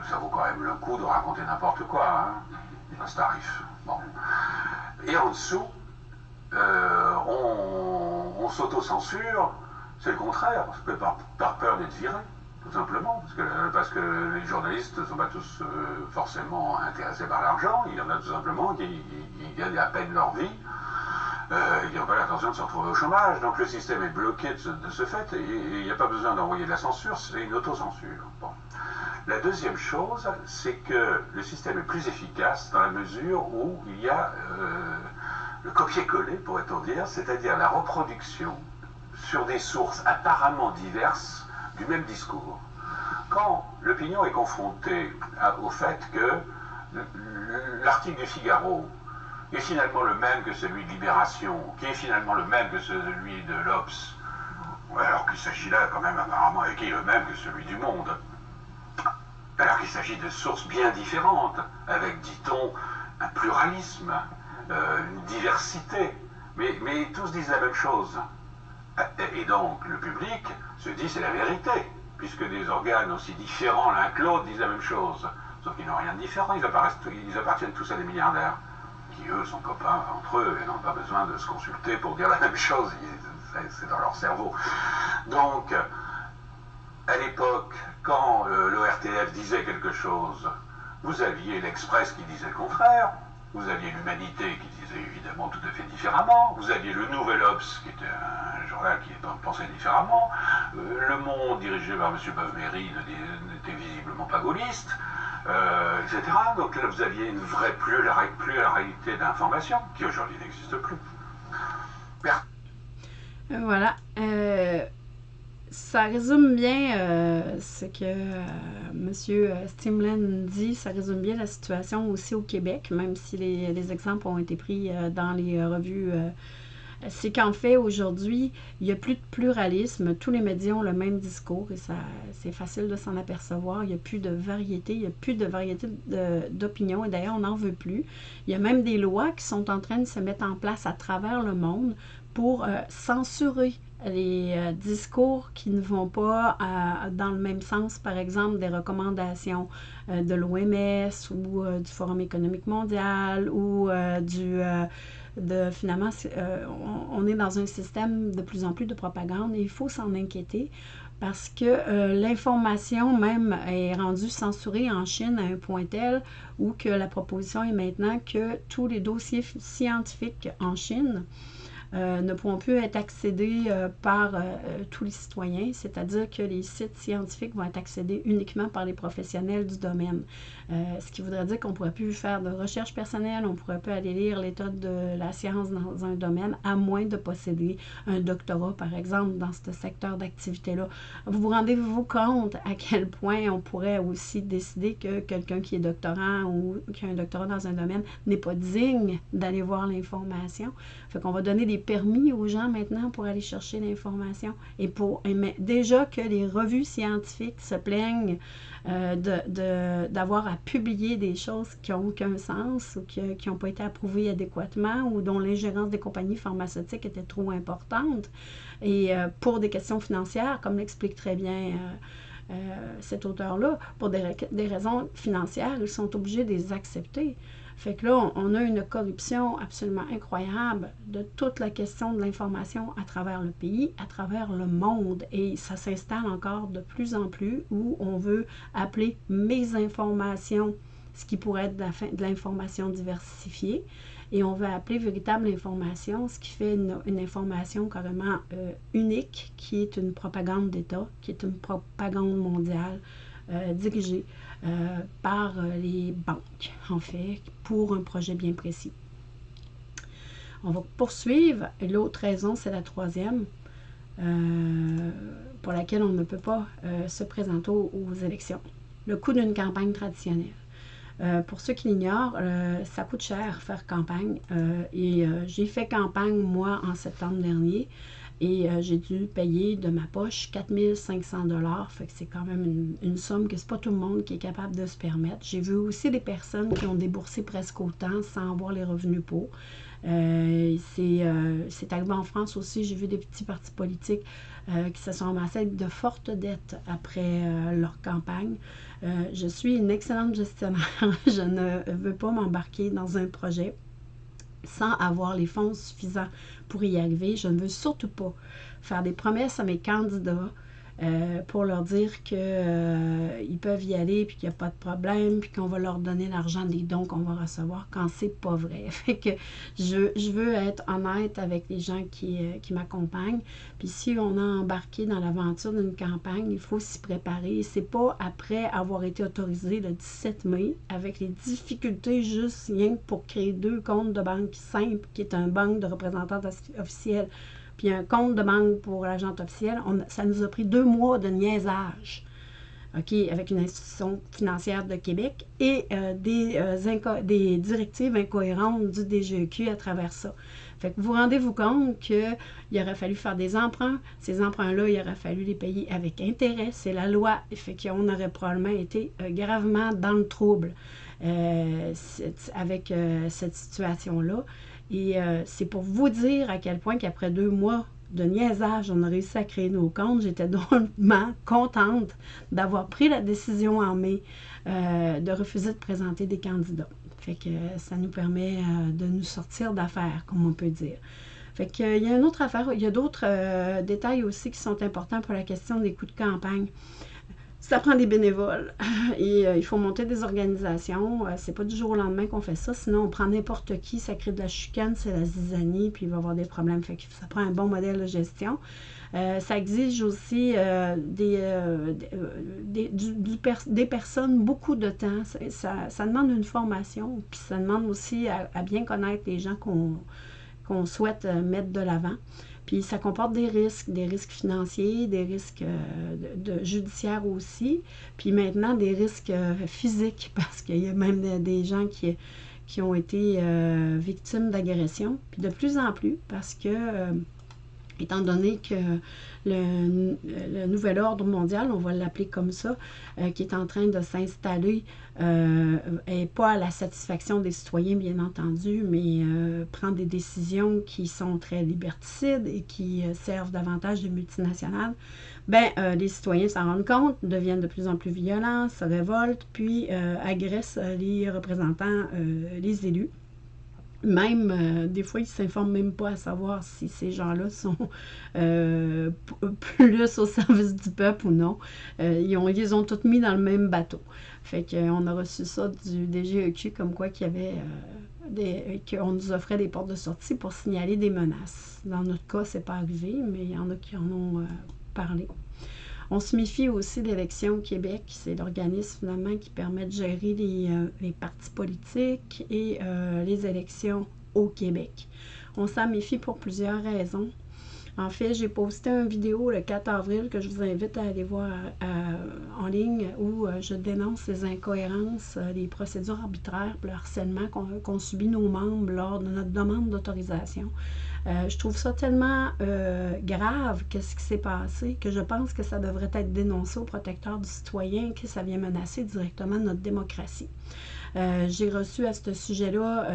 ça vaut quand même le coup de raconter n'importe quoi, hein, à ce tarif. Bon. Et en dessous, on on s'auto-censure, c'est le contraire, par, par peur d'être viré, tout simplement, parce que, parce que les journalistes ne sont pas tous euh, forcément intéressés par l'argent, il y en a tout simplement qui, gagnent à peine leur vie, euh, ils n'ont pas l'intention de se retrouver au chômage, donc le système est bloqué de ce, fait, et il n'y a pas besoin d'envoyer de la censure, c'est une autocensure. Bon. La deuxième chose, c'est que le système est plus efficace dans la mesure où il y a euh, le copier-coller, pourrait-on dire, c'est-à-dire la reproduction sur des sources apparemment diverses du même discours. Quand l'opinion est confrontée au fait que l'article du Figaro est finalement le même que celui de Libération, qui est finalement le même que celui de l'Obs, alors qu'il s'agit là quand même apparemment, et qui est le même que celui du Monde, alors qu'il s'agit de sources bien différentes, avec, dit-on, un pluralisme, une diversité, mais, mais tous disent la même chose. Et donc le public se dit c'est la vérité. puisque des organes aussi différents l'un que l'autre disent la même chose. Sauf qu'ils n'ont rien de différent, ils, ils appartiennent tous à des milliardaires, qui eux sont copains entre eux et n'ont pas besoin de se consulter pour dire la même chose, c'est dans leur cerveau. Donc, à l'époque, quand euh, l'ORTF disait quelque chose, vous aviez l'Express qui disait le contraire, vous aviez l'Humanité qui disait évidemment tout à fait différemment, vous aviez le Nouvel Obs qui était un journal qui pensait différemment, euh, Le Monde dirigé par M. Beuve-Méry n'était visiblement pas gaulliste, euh, etc. Donc là vous aviez une vraie pluralité d'informations qui aujourd'hui n'existe plus. Voilà ça résume bien euh, ce que euh, M. Stimlen dit. Ça résume bien la situation aussi au Québec, même si les, exemples ont été pris euh, dans les revues. c'est qu'en fait, aujourd'hui, il n'y a plus de pluralisme. Tous les médias ont le même discours et ça, c'est facile de s'en apercevoir. Il n'y a plus de variété, il n'y a plus de variété d'opinions et d'ailleurs, on n'en veut plus. Il y a même des lois qui sont en train de se mettre en place à travers le monde pour censurer les euh, discours qui ne vont pas euh, dans le même sens, par exemple des recommandations euh, de l'OMS ou du Forum économique mondial ou du finalement on, est dans un système de plus en plus de propagande et il faut s'en inquiéter parce que l'information même est rendue censurée en Chine à un point tel où que la proposition est maintenant que tous les dossiers scientifiques en Chine euh, ne pourront plus être accédés euh, par euh, tous les citoyens, c'est-à-dire que les sites scientifiques vont être accédés uniquement par les professionnels du domaine. ce qui voudrait dire qu'on ne pourrait plus faire de recherche personnelle, on ne pourrait plus aller lire l'état de la science dans un domaine, à moins de posséder un doctorat, par exemple, dans ce secteur d'activité-là. Vous vous rendez-vous compte à quel point on pourrait aussi décider que quelqu'un qui est doctorant ou qui a un doctorat dans un domaine n'est pas digne d'aller voir l'information? Fait qu'on va donner des permis aux gens maintenant pour aller chercher l'information. Et pour déjà que les revues scientifiques se plaignent euh, d'avoir à publier des choses qui n'ont aucun sens ou qui n'ont pas été approuvées adéquatement ou dont l'ingérence des compagnies pharmaceutiques était trop importante. Et euh, pour des questions financières, comme l'explique très bien euh, cet auteur-là, pour des, des raisons financières, ils sont obligés de les accepter. Fait que là, on, a une corruption absolument incroyable de toute la question de l'information à travers le pays, à travers le monde. Et ça s'installe encore de plus en plus où on veut appeler mes informations, ce qui pourrait être de l'information diversifiée. Et on veut appeler véritable information, ce qui fait une, information carrément euh, unique, qui est une propagande d'État, qui est une propagande mondiale euh, dirigée euh, par euh, les banques, en fait, pour un projet bien précis. On va poursuivre. L'autre raison, c'est la troisième, euh, pour laquelle on ne peut pas se présenter aux, élections. Le coût d'une campagne traditionnelle. pour ceux qui l'ignorent, ça coûte cher faire campagne. et j'ai fait campagne, moi, en septembre dernier. Et euh, j'ai dû payer de ma poche 4500 dollars. Fait que c'est quand même une, somme que c'est pas tout le monde qui est capable de se permettre. J'ai vu aussi des personnes qui ont déboursé presque autant sans avoir les revenus pour. Euh, euh, c'est arrivé en France aussi. J'ai vu des petits partis politiques qui se sont amassés de fortes dettes après leur campagne. je suis une excellente gestionnaire. (laughs) je ne veux pas m'embarquer dans un projet sans avoir les fonds suffisants pour y arriver. Je ne veux surtout pas faire des promesses à mes candidats euh, pour leur dire qu'ils euh, peuvent y aller, puis qu'il n'y a pas de problème, puis qu'on va leur donner l'argent des dons qu'on va recevoir quand c'est pas vrai. (laughs) Fait que je, je, veux être honnête avec les gens qui, euh, qui m'accompagnent. Puis si on a embarqué dans l'aventure d'une campagne, il faut s'y préparer. C'est pas après avoir été autorisé le 17 mai, avec les difficultés juste rien pour créer deux comptes de banque simples, qui est un banque de représentants officiels puis un compte de banque pour l'agent officiel, ça nous a pris deux mois de niaisage. OK, avec une institution financière de Québec et euh, des, euh, des directives incohérentes du DGEQ à travers ça. Fait que vous rendez-vous compte qu'il aurait fallu faire des emprunts. Ces emprunts-là, il aurait fallu les payer avec intérêt. C'est la loi. Fait qu'on aurait probablement été euh, gravement dans le trouble avec cette situation-là. Et euh, c'est pour vous dire à quel point qu'après deux mois de niaisage, on a réussi à créer nos comptes. J'étais (laughs) drôlement contente d'avoir pris la décision en mai euh, de refuser de présenter des candidats. Fait que ça nous permet euh, de nous sortir d'affaires, comme on peut dire. Fait que, il y a d'autres euh, détails aussi qui sont importants pour la question des coûts de campagne. Ça prend des bénévoles (laughs) et il faut monter des organisations. c'est pas du jour au lendemain qu'on fait ça. Sinon, on prend n'importe qui, ça crée de la chicane, c'est la zizanie, puis il va y avoir des problèmes. Fait que ça prend un bon modèle de gestion. Euh, ça exige aussi euh, des, euh, des, personnes beaucoup de temps. Ça, demande une formation, puis ça demande aussi à, bien connaître les gens qu'on souhaite mettre de l'avant. Puis ça comporte des risques, des risques financiers, des risques de, judiciaires aussi, puis maintenant des risques physiques, (laughs) parce qu'il y a même des, gens qui, qui ont été victimes d'agressions, puis de plus en plus, parce que étant donné que le, nouvel ordre mondial, on va l'appeler comme ça, euh, qui est en train de s'installer, euh, pas à la satisfaction des citoyens, bien entendu, mais euh, prend des décisions qui sont très liberticides et qui servent davantage de multinationales, ben, les citoyens s'en rendent compte, deviennent de plus en plus violents, se révoltent, puis agressent les représentants, les élus. Même, euh, des fois, ils ne s'informent même pas à savoir si ces gens-là sont euh, plus au service du peuple ou non. Euh, ils, ont, ils ont tous mis dans le même bateau. Fait qu'on a reçu ça du DGEQ comme quoi qu'il y avait des, qu'on nous offrait des portes de sortie pour signaler des menaces. Dans notre cas, c'est pas arrivé, mais il y en a qui en ont parlé. On se méfie aussi de l'élection au Québec. C'est l'organisme finalement qui permet de gérer les, euh, partis politiques et euh, les élections au Québec. On s'en méfie pour plusieurs raisons. En fait, j'ai posté une vidéo le 4 avril que je vous invite à aller voir euh, en ligne où je dénonce les incohérences, les procédures arbitraires, le harcèlement qu'ont subi nos membres lors de notre demande d'autorisation. Euh, je trouve ça tellement euh, grave, qu'est-ce qui s'est passé, que je pense que ça devrait être dénoncé au protecteur du citoyen, que ça vient menacer directement notre démocratie. Euh, j'ai reçu à ce sujet-là,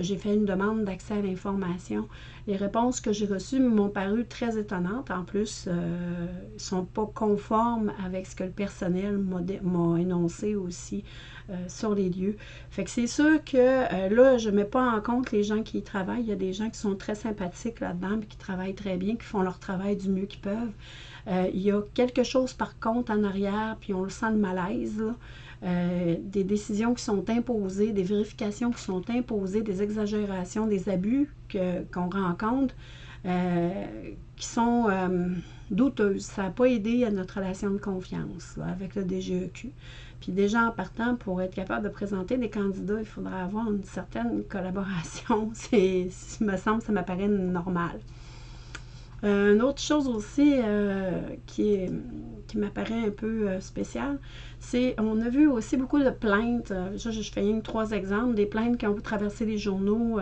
j'ai fait une demande d'accès à l'information. Les réponses que j'ai reçues m'ont paru très étonnantes. En plus, ne sont pas conformes avec ce que le personnel m'a énoncé aussi euh, sur les lieux. Fait que c'est sûr que euh, là, je ne mets pas en compte les gens qui y travaillent. Il y a des gens qui sont très sympathiques là-dedans, qui travaillent très bien, qui font leur travail du mieux qu'ils peuvent. Euh, il y a quelque chose par contre en arrière, puis on le sent le malaise. Des décisions qui sont imposées, des vérifications qui sont imposées, des exagérations, des abus qu'on rencontre qui sont douteuses. Ça n'a pas aidé à notre relation de confiance avec le DGEQ. Puis déjà en partant, pour être capable de présenter des candidats, il faudra avoir une certaine collaboration. (laughs) C'est, me semble, ça m'apparaît normal. Euh, une autre chose aussi euh, qui, qui m'apparaît un peu euh, spéciale, c'est on a vu aussi beaucoup de plaintes. je, je fais trois exemples, des plaintes qui ont traversé les journaux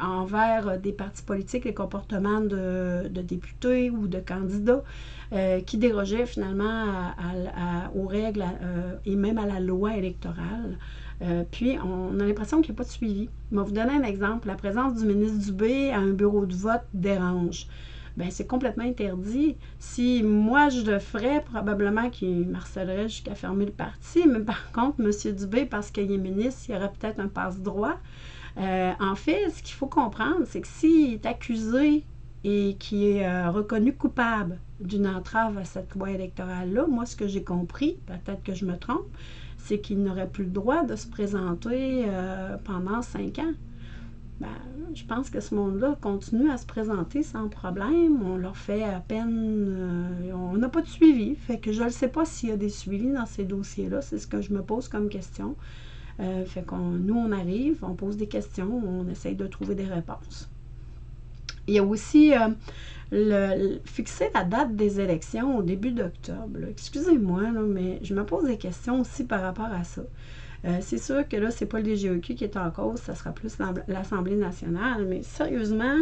envers des partis politiques, les comportements de, députés ou de candidats. Euh, qui dérogeait finalement aux règles euh, et même à la loi électorale. Euh, puis, on a l'impression qu'il n'y a pas de suivi. Je vais vous donner un exemple. La présence du ministre Dubé à un bureau de vote dérange. Bien, c'est complètement interdit. Si moi je le ferais, probablement qu'il marcelerait jusqu'à fermer le parti. Mais par contre, M. Dubé, parce qu'il est ministre, il y aurait peut-être un passe-droit. en fait, ce qu'il faut comprendre, c'est que s'il est accusé et qui est euh, reconnu coupable d'une entrave à cette loi électorale-là, moi, ce que j'ai compris, peut-être que je me trompe, c'est qu'il n'aurait plus le droit de se présenter euh, pendant cinq ans. Ben, je pense que ce monde-là continue à se présenter sans problème. On leur fait à peine... Euh, on n'a pas de suivi. Fait que je ne sais pas s'il y a des suivis dans ces dossiers-là. C'est ce que je me pose comme question. fait qu'on nous, on arrive, on pose des questions, on essaye de trouver des réponses. Il y a aussi euh, le, fixer la date des élections au début d'octobre. Excusez-moi, mais je me pose des questions aussi par rapport à ça. Euh, c'est sûr que là, c'est pas le DGEQ qui est en cause, ça sera plus l'Assemblée nationale, mais sérieusement,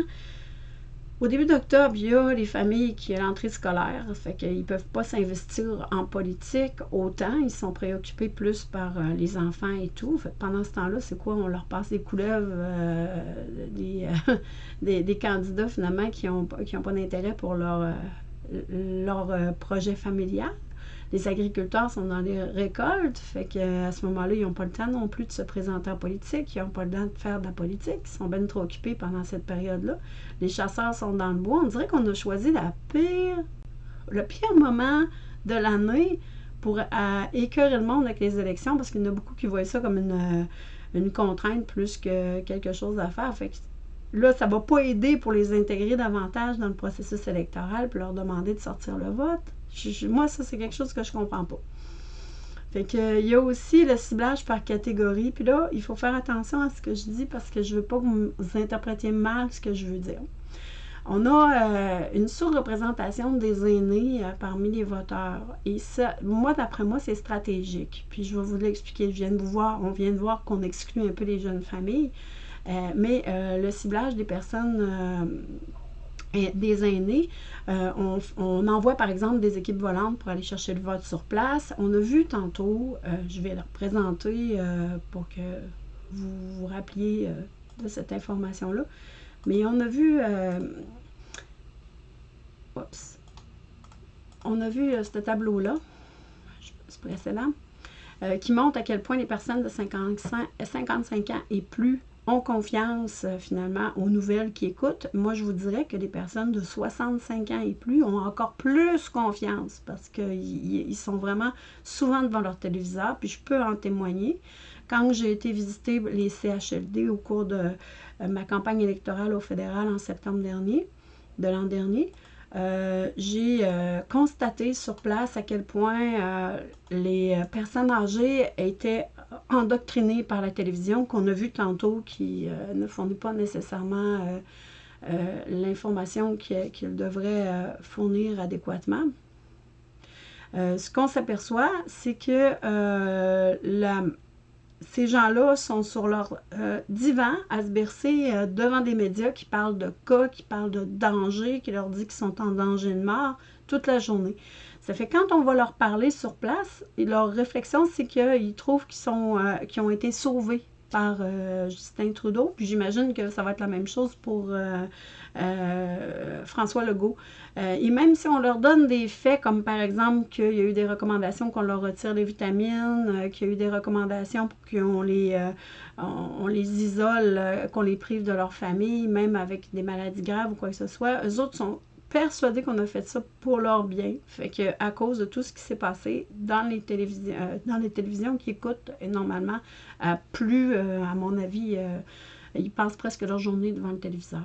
au début d'octobre, il y a les familles qui ont l'entrée scolaire, fait qu'ils ne peuvent pas s'investir en politique autant. Ils sont préoccupés plus par euh, les enfants et tout. Pendant ce temps-là, c'est quoi? On leur passe des couleuvres, euh, des, (laughs) candidats finalement qui n'ont pas d'intérêt pour leur projet familial? Les agriculteurs sont dans les récoltes, fait qu'à ce moment-là, ils n'ont pas le temps non plus de se présenter en politique, ils n'ont pas le temps de faire de la politique, ils sont bien trop occupés pendant cette période-là. Les chasseurs sont dans le bois. On dirait qu'on a choisi la pire, le pire moment de l'année pour écœurer le monde avec les élections, parce qu'il y en a beaucoup qui voient ça comme une, une contrainte plus que quelque chose à faire. Fait que là, ça ne va pas aider pour les intégrer davantage dans le processus électoral pour leur demander de sortir le vote moi, ça, c'est quelque chose que je comprends pas. Fait il y a aussi le ciblage par catégorie. Puis là, il faut faire attention à ce que je dis parce que je veux pas que vous interprétiez mal ce que je veux dire. On a euh, une sous-représentation des aînés euh, parmi les voteurs. Et ça, moi, d'après moi, c'est stratégique. Puis je vais vous l'expliquer. Je viens de vous voir, on vient de voir qu'on exclut un peu les jeunes familles. Euh, mais le ciblage des personnes des aînés. Euh, on, envoie par exemple des équipes volantes pour aller chercher le vote sur place. On a vu tantôt, euh, je vais leur présenter euh, pour que vous vous rappeliez de cette information-là. Mais on a vu, on a vu ce tableau-là, c'est précédent, qui montre à quel point les personnes de 55, 55 ans et plus ont confiance euh, finalement aux nouvelles qui écoutent, moi je vous dirais que les personnes de 65 ans et plus ont encore plus confiance parce qu'ils sont vraiment souvent devant leur téléviseur, puis je peux en témoigner. Quand j'ai été visiter les CHLD au cours de euh, ma campagne électorale au fédéral en septembre dernier, de l'an dernier, euh, j'ai constaté sur place à quel point les personnes âgées étaient endoctrinés par la télévision qu'on a vu tantôt qui euh, ne fournit pas nécessairement euh, euh, l'information qu'ils devraient fournir adéquatement. ce qu'on s'aperçoit, c'est que ces gens-là sont sur leur divan à se bercer devant des médias qui parlent de cas, qui parlent de danger, qui leur disent qu'ils sont en danger de mort toute la journée. Ça fait quand on va leur parler sur place, leur réflexion, c'est qu'ils trouvent qu'ils sont euh, ont été sauvés par euh, Justin Trudeau. Puis j'imagine que ça va être la même chose pour euh, François Legault. et même si on leur donne des faits, comme par exemple qu'il y a eu des recommandations qu'on leur retire les vitamines, qu'il y a eu des recommandations pour qu'on les, on, les isole, qu'on les prive de leur famille, même avec des maladies graves ou quoi que ce soit, eux autres sont persuadés qu'on a fait ça pour leur bien. Fait que à cause de tout ce qui s'est passé dans les télévisions, euh, dans les télévisions qui écoutent normalement euh, plus, euh, à mon avis, ils passent presque leur journée devant le téléviseur.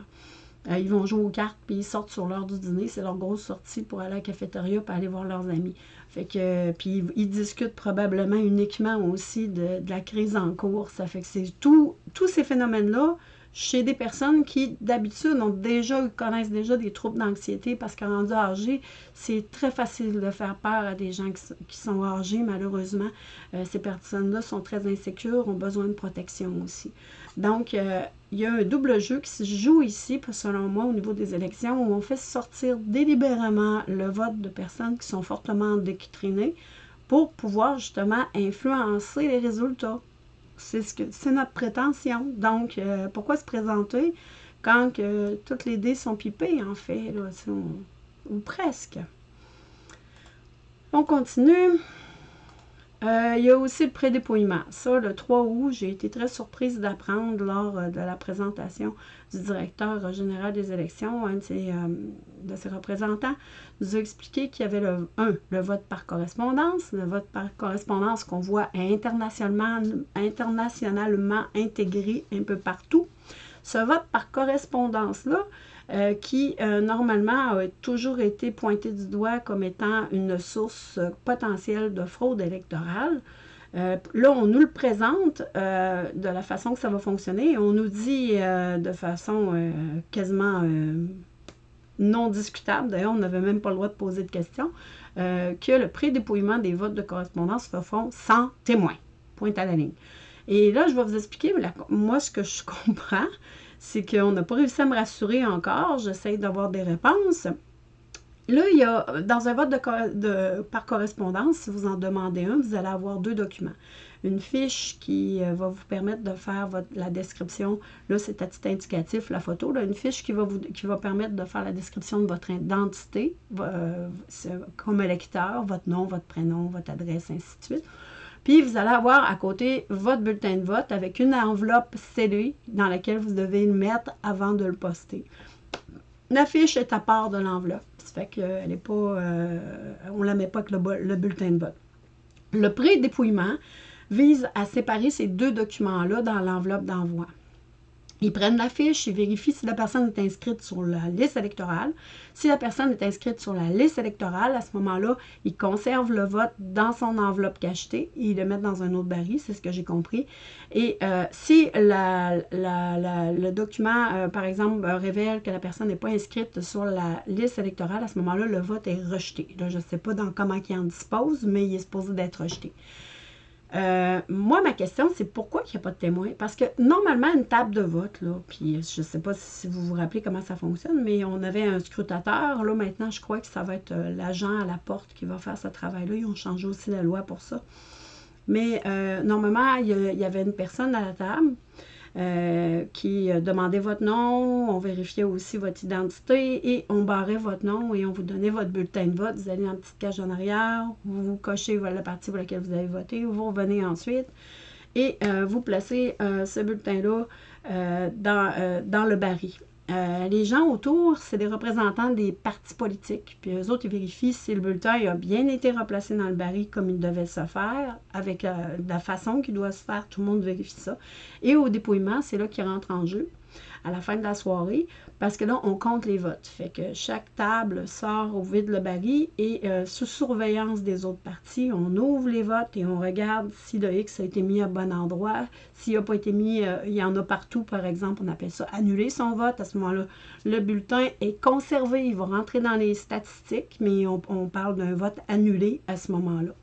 ils vont jouer aux cartes, puis ils sortent sur l'heure du dîner. C'est leur grosse sortie pour aller à la cafétéria, pour aller voir leurs amis. Fait que, puis ils discutent probablement uniquement aussi de, la crise en cours. Ça fait tous ces phénomènes-là chez des personnes qui, d'habitude, ont déjà, connaissent déjà des troubles d'anxiété parce qu'en rendu âgé, c'est très facile de faire peur à des gens qui, sont âgés, malheureusement. Euh, ces personnes-là sont très insécures, ont besoin de protection aussi. Donc, euh, il y a un double jeu qui se joue ici, selon moi, au niveau des élections, où on fait sortir délibérément le vote de personnes qui sont fortement décrinées pour pouvoir justement influencer les résultats. C'est notre prétention. Donc, euh, pourquoi se présenter quand toutes les dés sont pipées, en fait, ou presque? On continue. Euh, il y a aussi le prédépouillement. Ça, le 3 août, j'ai été très surprise d'apprendre lors euh, de la présentation du directeur général des élections, un de ses, euh, représentants, nous a expliqué qu'il y avait le 1, le vote par correspondance, le vote par correspondance qu'on voit internationalement, internationalement intégré un peu partout. Ce vote par correspondance-là, euh, qui euh, normalement a toujours été pointé du doigt comme étant une source potentielle de fraude électorale. Euh, là, on nous le présente de la façon que ça va fonctionner. On nous dit de façon quasiment non discutable, d'ailleurs, on n'avait même pas le droit de poser de questions, que le prédépouillement des votes de correspondance se font sans témoin. Point à la ligne. Et là, je vais vous expliquer, moi, ce que je (laughs) comprends, c'est qu'on n'a pas réussi à me rassurer encore. J'essaie d'avoir des réponses. Là, il y a, dans un vote par correspondance, si vous en demandez un, vous allez avoir deux documents. Une fiche qui euh, va vous permettre de faire la description. Là, c'est à titre indicatif, la photo. Là, une fiche qui va, vous, permettre de faire la description de votre identité euh, comme électeur, votre nom, votre prénom, votre adresse, ainsi de suite. Puis, vous allez avoir à côté votre bulletin de vote avec une enveloppe scellée dans laquelle vous devez le mettre avant de le poster. La fiche est à part de l'enveloppe. Ça fait qu'elle n'est pas. Euh, on ne la met pas avec le, bulletin de vote. Le pré-dépouillement vise à séparer ces deux documents-là dans l'enveloppe d'envoi. Ils prennent la fiche, ils vérifient si la personne est inscrite sur la liste électorale. Si la personne est inscrite sur la liste électorale, à ce moment-là, ils conservent le vote dans son enveloppe cachetée et ils le mettent dans un autre baril, c'est ce que j'ai compris. Et euh, si le document, euh, par exemple, révèle que la personne n'est pas inscrite sur la liste électorale, à ce moment-là, le vote est rejeté. je ne sais pas dans comment il en dispose, mais il est supposé d'être rejeté. Euh, moi, ma question, c'est pourquoi il n'y a pas de témoin? Parce que normalement, une table de vote, là, puis je ne sais pas si vous vous rappelez comment ça fonctionne, mais on avait un scrutateur. Là, maintenant, je crois que ça va être euh, l'agent à la porte qui va faire ce travail-là. Ils ont changé aussi la loi pour ça. Mais euh, normalement, il y, avait une personne à la table. Euh, qui euh, demandait votre nom, on vérifiait aussi votre identité et on barrait votre nom et on vous donnait votre bulletin de vote. Vous allez une petite cage en arrière, vous cochez la partie pour laquelle vous avez voté, vous revenez ensuite et euh, vous placez ce bulletin-là dans, dans le baril. Euh, les gens autour, c'est des représentants des partis politiques. Puis eux autres, ils vérifient si le bulletin a bien été replacé dans le baril comme il devait se faire, avec euh, la façon qu'il doit se faire. Tout le monde vérifie ça. Et au dépouillement, c'est là qu'il rentre en jeu à la fin de la soirée, parce que là, on compte les votes. Fait que chaque table sort au vide le baril et euh, sous surveillance des autres partis, on ouvre les votes et on regarde si le X a été mis à bon endroit. S'il n'a pas été mis, euh, il y en a partout, par exemple, on appelle ça annuler son vote. À ce moment-là, le bulletin est conservé, il va rentrer dans les statistiques, mais on parle d'un vote annulé à ce moment-là.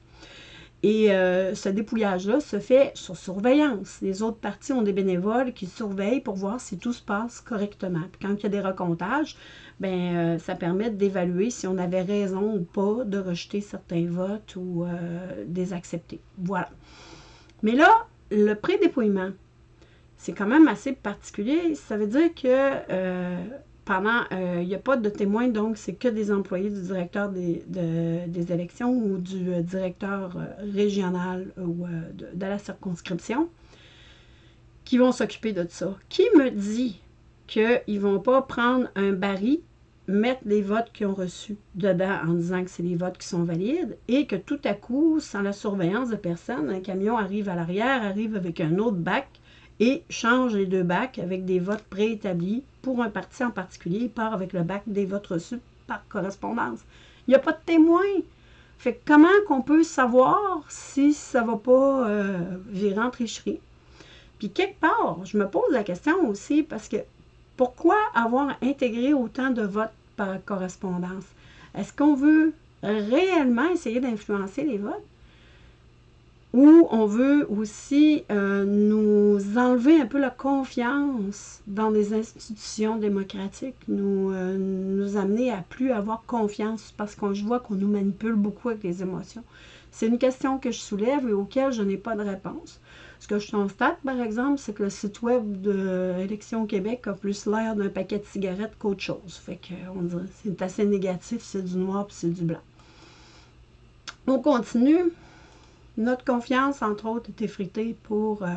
Et euh, ce dépouillage-là se fait sur surveillance. Les autres parties ont des bénévoles qui surveillent pour voir si tout se passe correctement. Quand il y a des recomptages, ben, euh, ça permet d'évaluer si on avait raison ou pas de rejeter certains votes ou euh, des accepter. Voilà. Mais là, le pré-dépouillement, c'est quand même assez particulier. Ça veut dire que pendant, euh, il n'y a pas de témoins, donc c'est que des employés du directeur des, des élections ou du euh, directeur euh, régional ou de, la circonscription qui vont s'occuper de ça. Qui me dit qu'ils ne vont pas prendre un baril, mettre les votes qu'ils ont reçus dedans en disant que c'est les votes qui sont valides et que tout à coup, sans la surveillance de personne, un camion arrive à l'arrière, arrive avec un autre bac et change les deux bacs avec des votes préétablis pour un parti en particulier, il part avec le bac des votes reçus par correspondance. Il n'y a pas de témoin. Fait comment qu'on peut savoir si ça ne va pas euh, virer en tricherie? Puis quelque part, je me pose la question aussi parce que pourquoi avoir intégré autant de votes par correspondance? Est-ce qu'on veut réellement essayer d'influencer les votes? Où on veut aussi euh, nous enlever un peu la confiance dans les institutions démocratiques, nous, euh, amener à plus avoir confiance parce qu'on voit qu'on nous manipule beaucoup avec les émotions. C'est une question que je soulève et auquel je n'ai pas de réponse. Ce que je constate, par exemple, c'est que le site web de Québec a plus l'air d'un paquet de cigarettes qu'autre chose. Fait que on dirait c'est assez négatif, c'est du noir puis c'est du blanc. On continue. Notre confiance, entre autres, est effritée pour euh,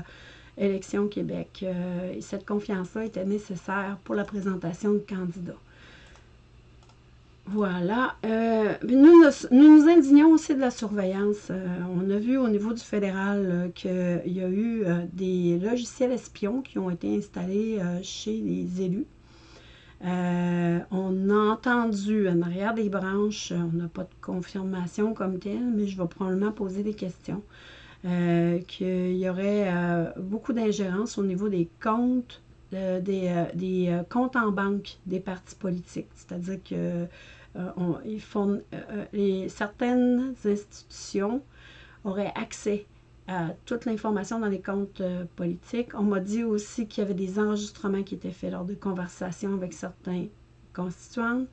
Élection Québec. Euh, et cette confiance-là était nécessaire pour la présentation de candidats. Voilà. Euh, nous, nous, indignons aussi de la surveillance. on a vu au niveau du fédéral qu'il y a eu des logiciels espions qui ont été installés chez les élus. On a entendu en arrière des branches, on n'a pas de confirmation comme telle, mais je vais probablement poser des questions, euh, qu'il y aurait euh, beaucoup d'ingérence au niveau des comptes, euh, des, comptes en banque des partis politiques. C'est-à-dire que certaines institutions auraient accès à toute l'information dans les comptes euh, politiques. On m'a dit aussi qu'il y avait des enregistrements qui étaient faits lors de conversations avec certains constituants.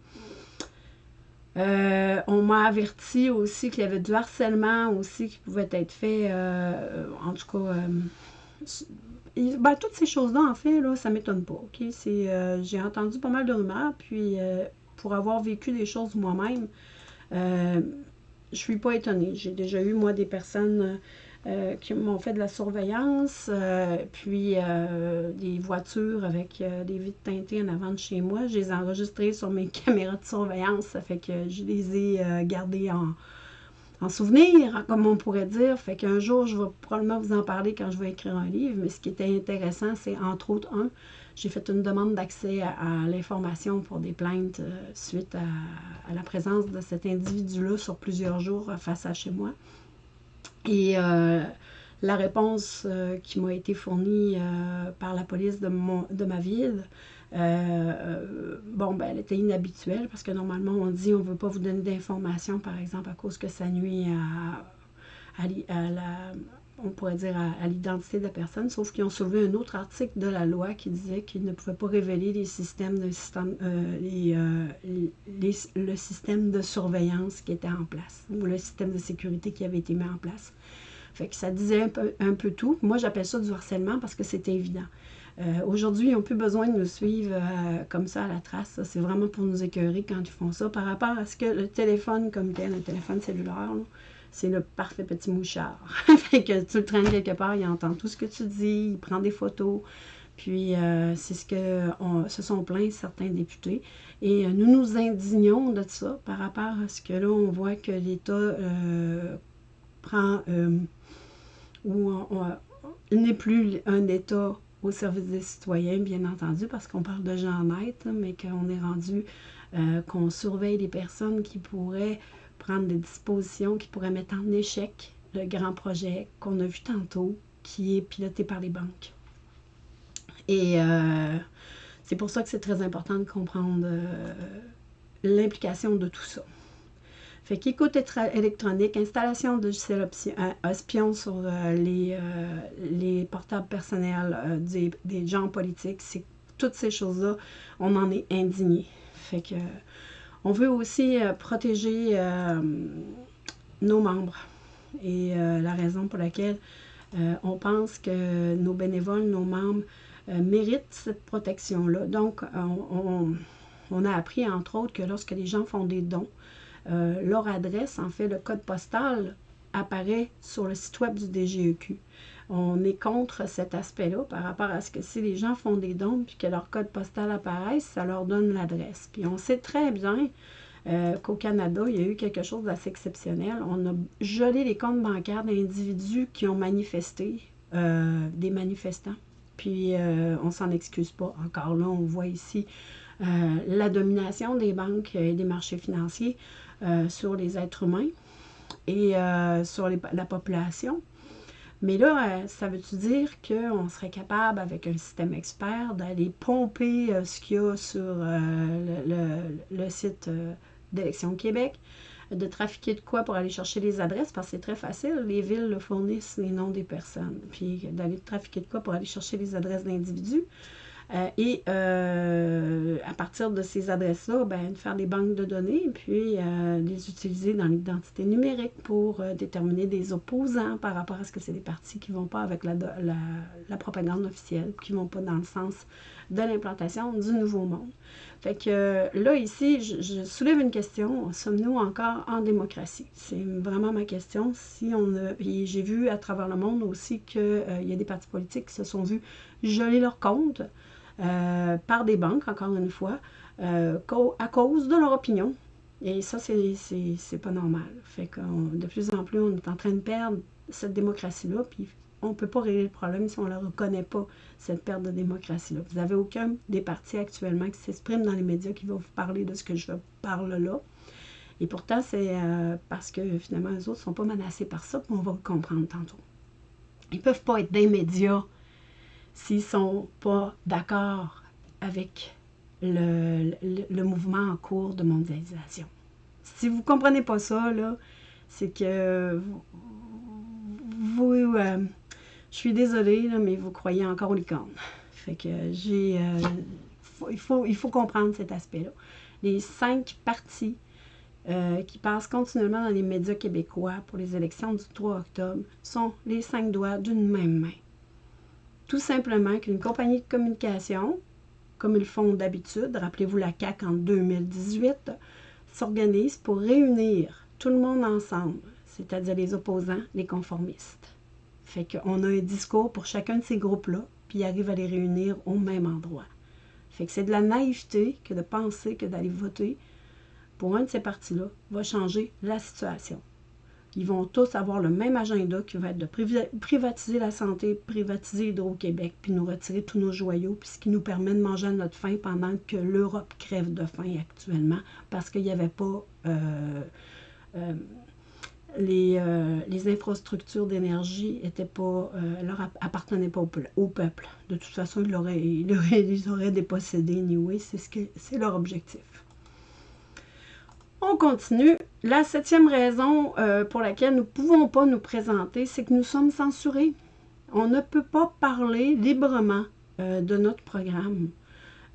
Euh, on m'a averti aussi qu'il y avait du harcèlement aussi qui pouvait être fait, en tout cas, ben, toutes ces choses-là, en fait, là, ça m'étonne pas. j'ai entendu pas mal de rumeurs, puis pour avoir vécu des choses moi-même, je suis pas étonnée. J'ai déjà eu, moi, des personnes euh, qui m'ont fait de la surveillance, euh, puis euh, des voitures avec des vitres teintées en avant de chez moi. Je les ai enregistrées sur mes (laughs) caméras de surveillance. Ça fait que je les ai gardées en, en souvenir, comme on pourrait dire. Fait qu'un jour, je vais probablement vous en parler quand je vais écrire un livre. Mais ce qui était intéressant, c'est entre autres, un, j'ai fait une demande d'accès à, l'information pour des plaintes suite à, la présence de cet individu-là sur plusieurs jours face à chez moi. Et euh, la réponse qui m'a été fournie par la police de, mon, de ma ville, bon, ben, elle était inhabituelle parce que normalement, on dit on ne veut pas vous donner d'informations, par exemple, à cause que ça nuit à la on pourrait dire, à, l'identité de la personne, sauf qu'ils ont soulevé un autre article de la loi qui disait qu'ils ne pouvaient pas révéler les systèmes euh, euh, le système de surveillance qui était en place, ou le système de sécurité qui avait été mis en place. Fait que ça disait un peu, tout. Moi, j'appelle ça du harcèlement parce que c'était évident. Euh, aujourd'hui, ils n'ont plus besoin de nous suivre comme ça à la trace. C'est vraiment pour nous écœurer quand ils font ça. Par rapport à ce que le téléphone comme tel, un téléphone cellulaire, c'est le parfait petit mouchard. (laughs) fait que tu le traînes quelque part, il entend tout ce que tu dis, il prend des photos. Puis euh, c'est ce que se sont plaints certains députés. Et euh, nous nous indignons de ça par rapport à ce que là, on voit que l'État euh, prend ou n'est plus un État au service des citoyens, bien entendu, parce qu'on parle de gens nets, mais qu'on est rendu qu'on surveille les personnes qui pourraient prendre des dispositions qui pourraient mettre en échec le grand projet qu'on a vu tantôt, qui est piloté par les banques. Et euh, c'est pour ça que c'est très important de comprendre euh, l'implication de tout ça. Fait qu'écoute électronique, installation de logiciels espions sur euh, les, les, portables personnels des, des, gens politiques, c'est toutes ces choses-là, on en est indigné. Fait que on veut aussi euh, protéger euh, nos membres. Et euh, la raison pour laquelle on pense que nos bénévoles, nos membres méritent cette protection-là. Donc, on, a appris, entre autres, que lorsque les gens font des dons, leur adresse, en fait, le code postal apparaît sur le site web du DGEQ on est contre cet aspect-là par rapport à ce que si les gens font des dons puis que leur code postal apparaisse, ça leur donne l'adresse. Puis on sait très bien euh, qu'au Canada, il y a eu quelque chose d'assez exceptionnel. On a gelé les comptes bancaires d'individus qui ont manifesté, euh, des manifestants. Puis euh, on s'en excuse pas. Encore là, on voit ici la domination des banques et des marchés financiers sur les êtres humains et sur la population. Mais là, euh, ça veut-tu dire qu'on serait capable, avec un système expert, d'aller pomper euh, ce qu'il y a sur euh, le, site d'Élection Québec, de trafiquer de quoi pour aller chercher les adresses, parce que c'est très facile, les villes fournissent les noms des personnes, puis d'aller trafiquer de quoi pour aller chercher les adresses d'individus? Euh, et euh, à partir de ces adresses-là, ben, faire des banques de données, puis euh, les utiliser dans l'identité numérique pour déterminer des opposants par rapport à ce que c'est des partis qui ne vont pas avec la, la, propagande officielle, qui ne vont pas dans le sens de l'implantation du nouveau monde. Fait que là, ici, je, soulève une question. Sommes-nous encore en démocratie? C'est vraiment ma question. Si on j'ai vu à travers le monde aussi qu'il y a des partis politiques qui se sont vus geler leurs comptes euh, par des banques, encore une fois, euh, à cause de leur opinion. Et ça, c'est pas normal. Fait que de plus en plus, on est en train de perdre cette démocratie-là, puis on ne peut pas régler le problème si on ne reconnaît pas, cette perte de démocratie-là. Vous n'avez aucun des partis actuellement qui s'expriment dans les médias qui va vous parler de ce que je parle là. Et pourtant, c'est euh, parce que finalement, les autres ne sont pas menacés par ça, puis on va le comprendre tantôt. Ils ne peuvent pas être des médias s'ils ne sont pas d'accord avec le, mouvement en cours de mondialisation. Si vous ne comprenez pas ça, c'est que vous. Euh, je suis désolée, mais vous croyez encore aux licornes. Fait que j'ai... Euh, il, faut, il faut comprendre cet aspect-là. Les cinq partis euh, qui passent continuellement dans les médias québécois pour les élections du 3 octobre sont les cinq doigts d'une même main. Tout simplement qu'une compagnie de communication, comme ils font d'habitude, rappelez-vous la CAC en 2018, s'organise pour réunir tout le monde ensemble, c'est-à-dire les opposants, les conformistes. Fait qu'on a un discours pour chacun de ces groupes-là, puis ils arrivent à les réunir au même endroit. Fait que c'est de la naïveté que de penser que d'aller voter pour un de ces partis-là va changer la situation. Ils vont tous avoir le même agenda qui va être de privatiser la santé, privatiser Hydro-Québec, puis nous retirer tous nos joyaux, puis ce qui nous permet de manger à notre faim pendant que l'Europe crève de faim actuellement parce qu'il n'y avait pas euh, euh, les, euh, les, infrastructures d'énergie étaient pas, leur appartenaient pas au, peuple. De toute façon, ils l'auraient, ils auraient, ils auraient dépossédé anyway, c'est ce que c'est leur objectif. On continue. La septième raison euh, pour laquelle nous ne pouvons pas nous présenter, c'est que nous sommes censurés. On ne peut pas parler librement euh, de notre programme.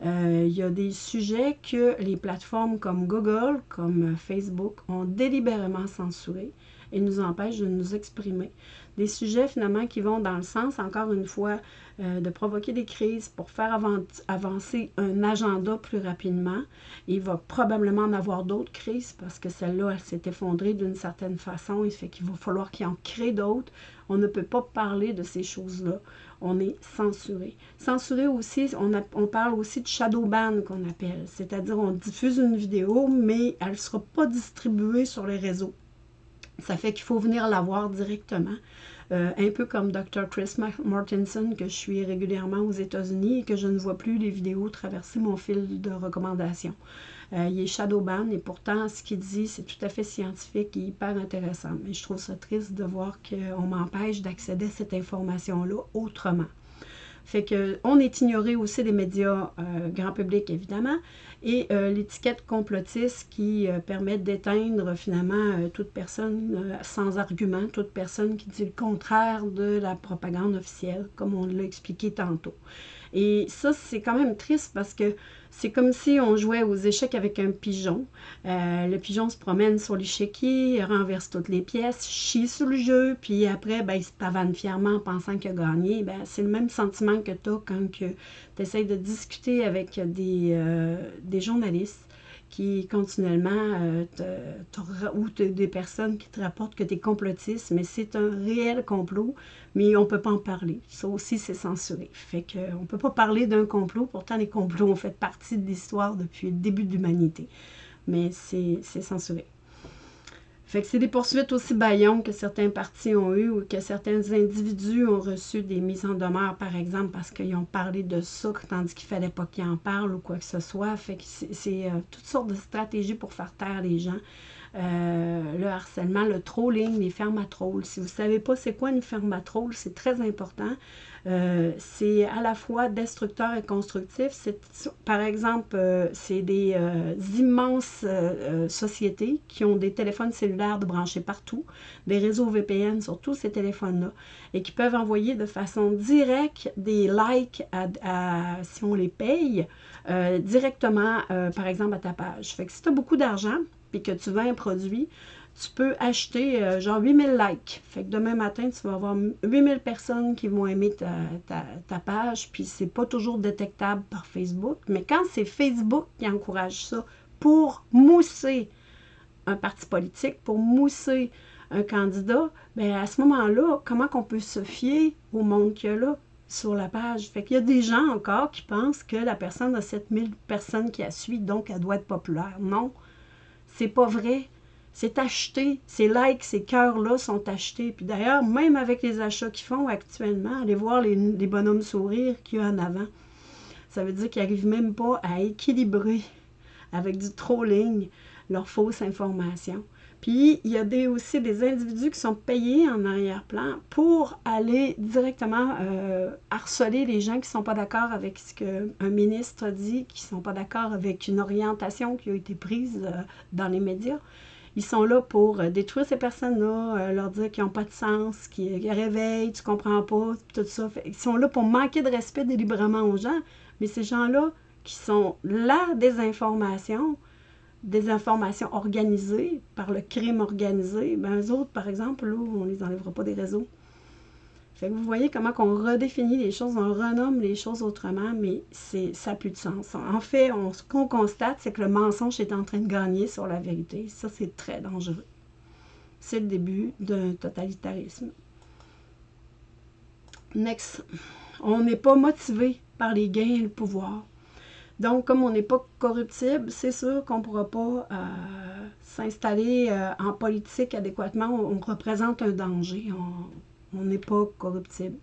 Euh, il y a des sujets que les plateformes comme Google, comme Facebook ont délibérément censurés et nous empêchent de nous exprimer. Des sujets finalement qui vont dans le sens, encore une fois, euh, de provoquer des crises pour faire avancer un agenda plus rapidement. Il va probablement en avoir d'autres crises parce que celle-là, elle s'est effondrée d'une certaine façon. Il fait qu'il va falloir qu'il en crée d'autres. On ne peut pas parler de ces choses-là. On est censuré. Censuré aussi, on, on parle aussi de shadow ban qu'on appelle. C'est-à-dire on diffuse une vidéo, mais elle ne sera pas distribuée sur les réseaux. Ça fait qu'il faut venir la voir directement. Euh, un peu comme Dr. Chris Martinson, que je suis régulièrement aux États-Unis et que je ne vois plus les vidéos traverser mon fil de recommandations. Euh, il est shadowban et pourtant, ce qu'il dit, c'est tout à fait scientifique et hyper intéressant. Mais je trouve ça triste de voir qu'on m'empêche d'accéder à cette information-là autrement. Fait que on est ignoré aussi des médias euh, grand public, évidemment, et euh, l'étiquette complotiste qui euh, permet d'éteindre finalement toute personne sans argument, toute personne qui dit le contraire de la propagande officielle, comme on l'a expliqué tantôt. Et ça, c'est quand même triste parce que c'est comme si on jouait aux échecs avec un pigeon. Euh, le pigeon se promène sur l'échiquier, renverse toutes les pièces, chie sur le jeu, puis après, ben, il se pavane fièrement en pensant qu'il a gagné. Ben, c'est le même sentiment que tu as quand tu essaies de discuter avec des, euh, des journalistes qui continuellement, euh, ou des personnes qui te rapportent que tu es complotiste, mais c'est un réel complot, mais on ne peut pas en parler. Ça aussi, c'est censuré. Fait qu'on ne peut pas parler d'un complot, pourtant les complots ont fait partie de l'histoire depuis le début de l'humanité, mais c'est censuré. Fait que c'est des poursuites aussi baillons que certains partis ont eu ou que certains individus ont reçu des mises en demeure, par exemple, parce qu'ils ont parlé de ça, tandis qu'il ne fallait pas qu'ils en parlent ou quoi que ce soit. Fait c'est euh, toutes sortes de stratégies pour faire taire les gens. Euh, le harcèlement, le trolling, les trolls. Si vous ne savez pas c'est quoi une trolls, c'est très important. Euh, c'est à la fois destructeur et constructif. Par exemple, euh, c'est des immenses sociétés qui ont des téléphones cellulaires de branchés partout, des réseaux VPN sur tous ces téléphones-là, et qui peuvent envoyer de façon directe des likes si on les paye, directement, par exemple, à ta page. Fait que si tu as beaucoup d'argent, puis que tu vends un produit, tu peux acheter euh, genre 8000 likes. Fait que demain matin, tu vas avoir 8000 personnes qui vont aimer ta, page, puis c'est pas toujours détectable par Facebook. Mais quand c'est Facebook qui encourage ça pour mousser un parti politique, pour mousser un candidat, bien à ce moment-là, comment qu'on peut se fier au monde qu'il y a là sur la page? Fait qu'il y a des gens encore qui pensent que la personne a 7000 personnes qui la suivent, donc elle doit être populaire. Non, c'est pas vrai. C'est acheté. Ces likes, ces cœurs-là sont achetés. Puis d'ailleurs, même avec les achats qu'ils font actuellement, allez voir les, bonhommes sourires qu'il y a en avant. Ça veut dire qu'ils n'arrivent même pas à équilibrer avec du trolling leurs fausses informations. Puis, il y a des, aussi des individus qui sont payés en arrière-plan pour aller directement euh, harceler les gens qui ne sont pas d'accord avec ce qu'un ministre dit, qui ne sont pas d'accord avec une orientation qui a été prise euh, dans les médias. Ils sont là pour euh, détruire ces personnes-là, leur dire qu'ils n'ont pas de sens, qu'ils réveillent, tu comprends pas, tout ça. ils sont là pour manquer de respect délibérément aux gens. Mais ces gens-là, qui sont la désinformation, des informations organisées par le crime organisé, ben eux autres, par exemple, là, on ne les enlèvera pas des réseaux. Fait que vous voyez comment on redéfinit les choses, on renomme les choses autrement, mais ça n'a plus de sens. En fait, on, ce qu'on constate, c'est que le mensonge est en train de gagner sur la vérité. Ça, c'est très dangereux. C'est le début d'un totalitarisme. Next. On n'est pas motivé par les gains et le pouvoir. Donc, comme on n'est pas corruptible, c'est sûr qu'on ne pourra pas euh, s'installer euh, en politique adéquatement. On, représente un danger. On n'est pas corruptible.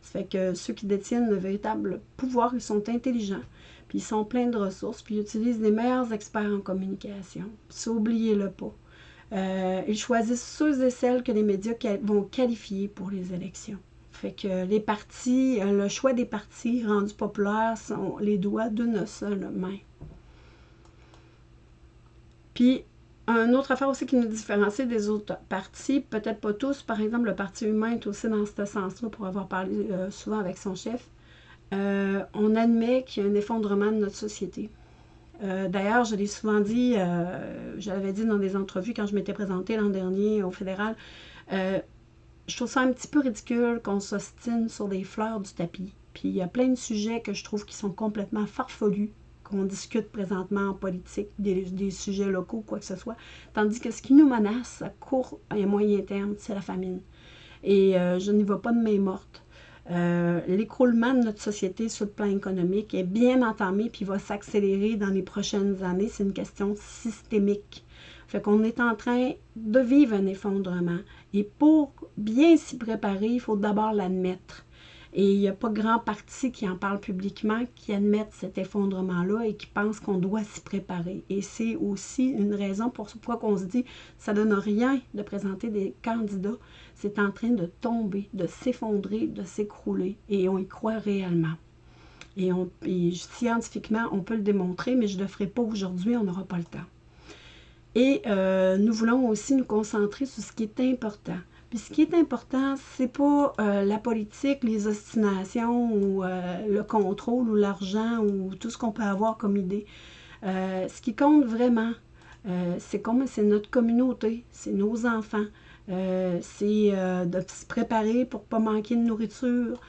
Ça fait que ceux qui détiennent le véritable pouvoir, ils sont intelligents, puis ils sont pleins de ressources, puis ils utilisent les meilleurs experts en communication. Ça, oubliez-le pas. Euh, ils choisissent ceux et celles que les médias vont qualifier pour les élections. Fait que les partis, euh, le choix des partis rendus populaires sont les doigts d'une seule main. Puis, une autre affaire aussi qui nous différencie des autres partis, peut-être pas tous, par exemple, le Parti humain est aussi dans ce sens-là, pour avoir parlé euh, souvent avec son chef. Euh, on admet qu'il y a un effondrement de notre société. D'ailleurs, je l'ai souvent dit, je l'avais dit dans des entrevues quand je m'étais présentée l'an dernier au fédéral, je trouve ça un petit peu ridicule qu'on s'ostine sur des fleurs du tapis. Puis il y a plein de sujets que je trouve qui sont complètement farfelus, qu'on discute présentement en politique, des, sujets locaux, quoi que ce soit. Tandis que ce qui nous menace à court et moyen terme, c'est la famine. Et euh, je n'y vois pas de main morte. Euh, l'écroulement de notre société sur le plan économique est bien entamé puis va s'accélérer dans les prochaines années. C'est une question systémique. Fait qu'on est en train de vivre un effondrement. Et pour bien s'y préparer, il faut d'abord l'admettre. Et il n'y a pas grand parti qui en parle publiquement, qui admettent cet effondrement-là et qui pense qu'on doit s'y préparer. Et c'est aussi une raison pour pourquoi on se dit ça ne donne rien de présenter des candidats. C'est en train de tomber, de s'effondrer, de s'écrouler. Et on y croit réellement. Et, et scientifiquement, on peut le démontrer, mais je ne le ferai pas aujourd'hui, on n'aura pas le temps. Et euh, nous voulons aussi nous concentrer sur ce qui est important. Puis ce qui est important, c'est pas euh, la politique, les ostinations ou euh, le contrôle ou l'argent ou tout ce qu'on peut avoir comme idée. ce qui compte vraiment, c'est comme c'est notre communauté, c'est nos enfants, c'est de se préparer pour pas manquer de nourriture.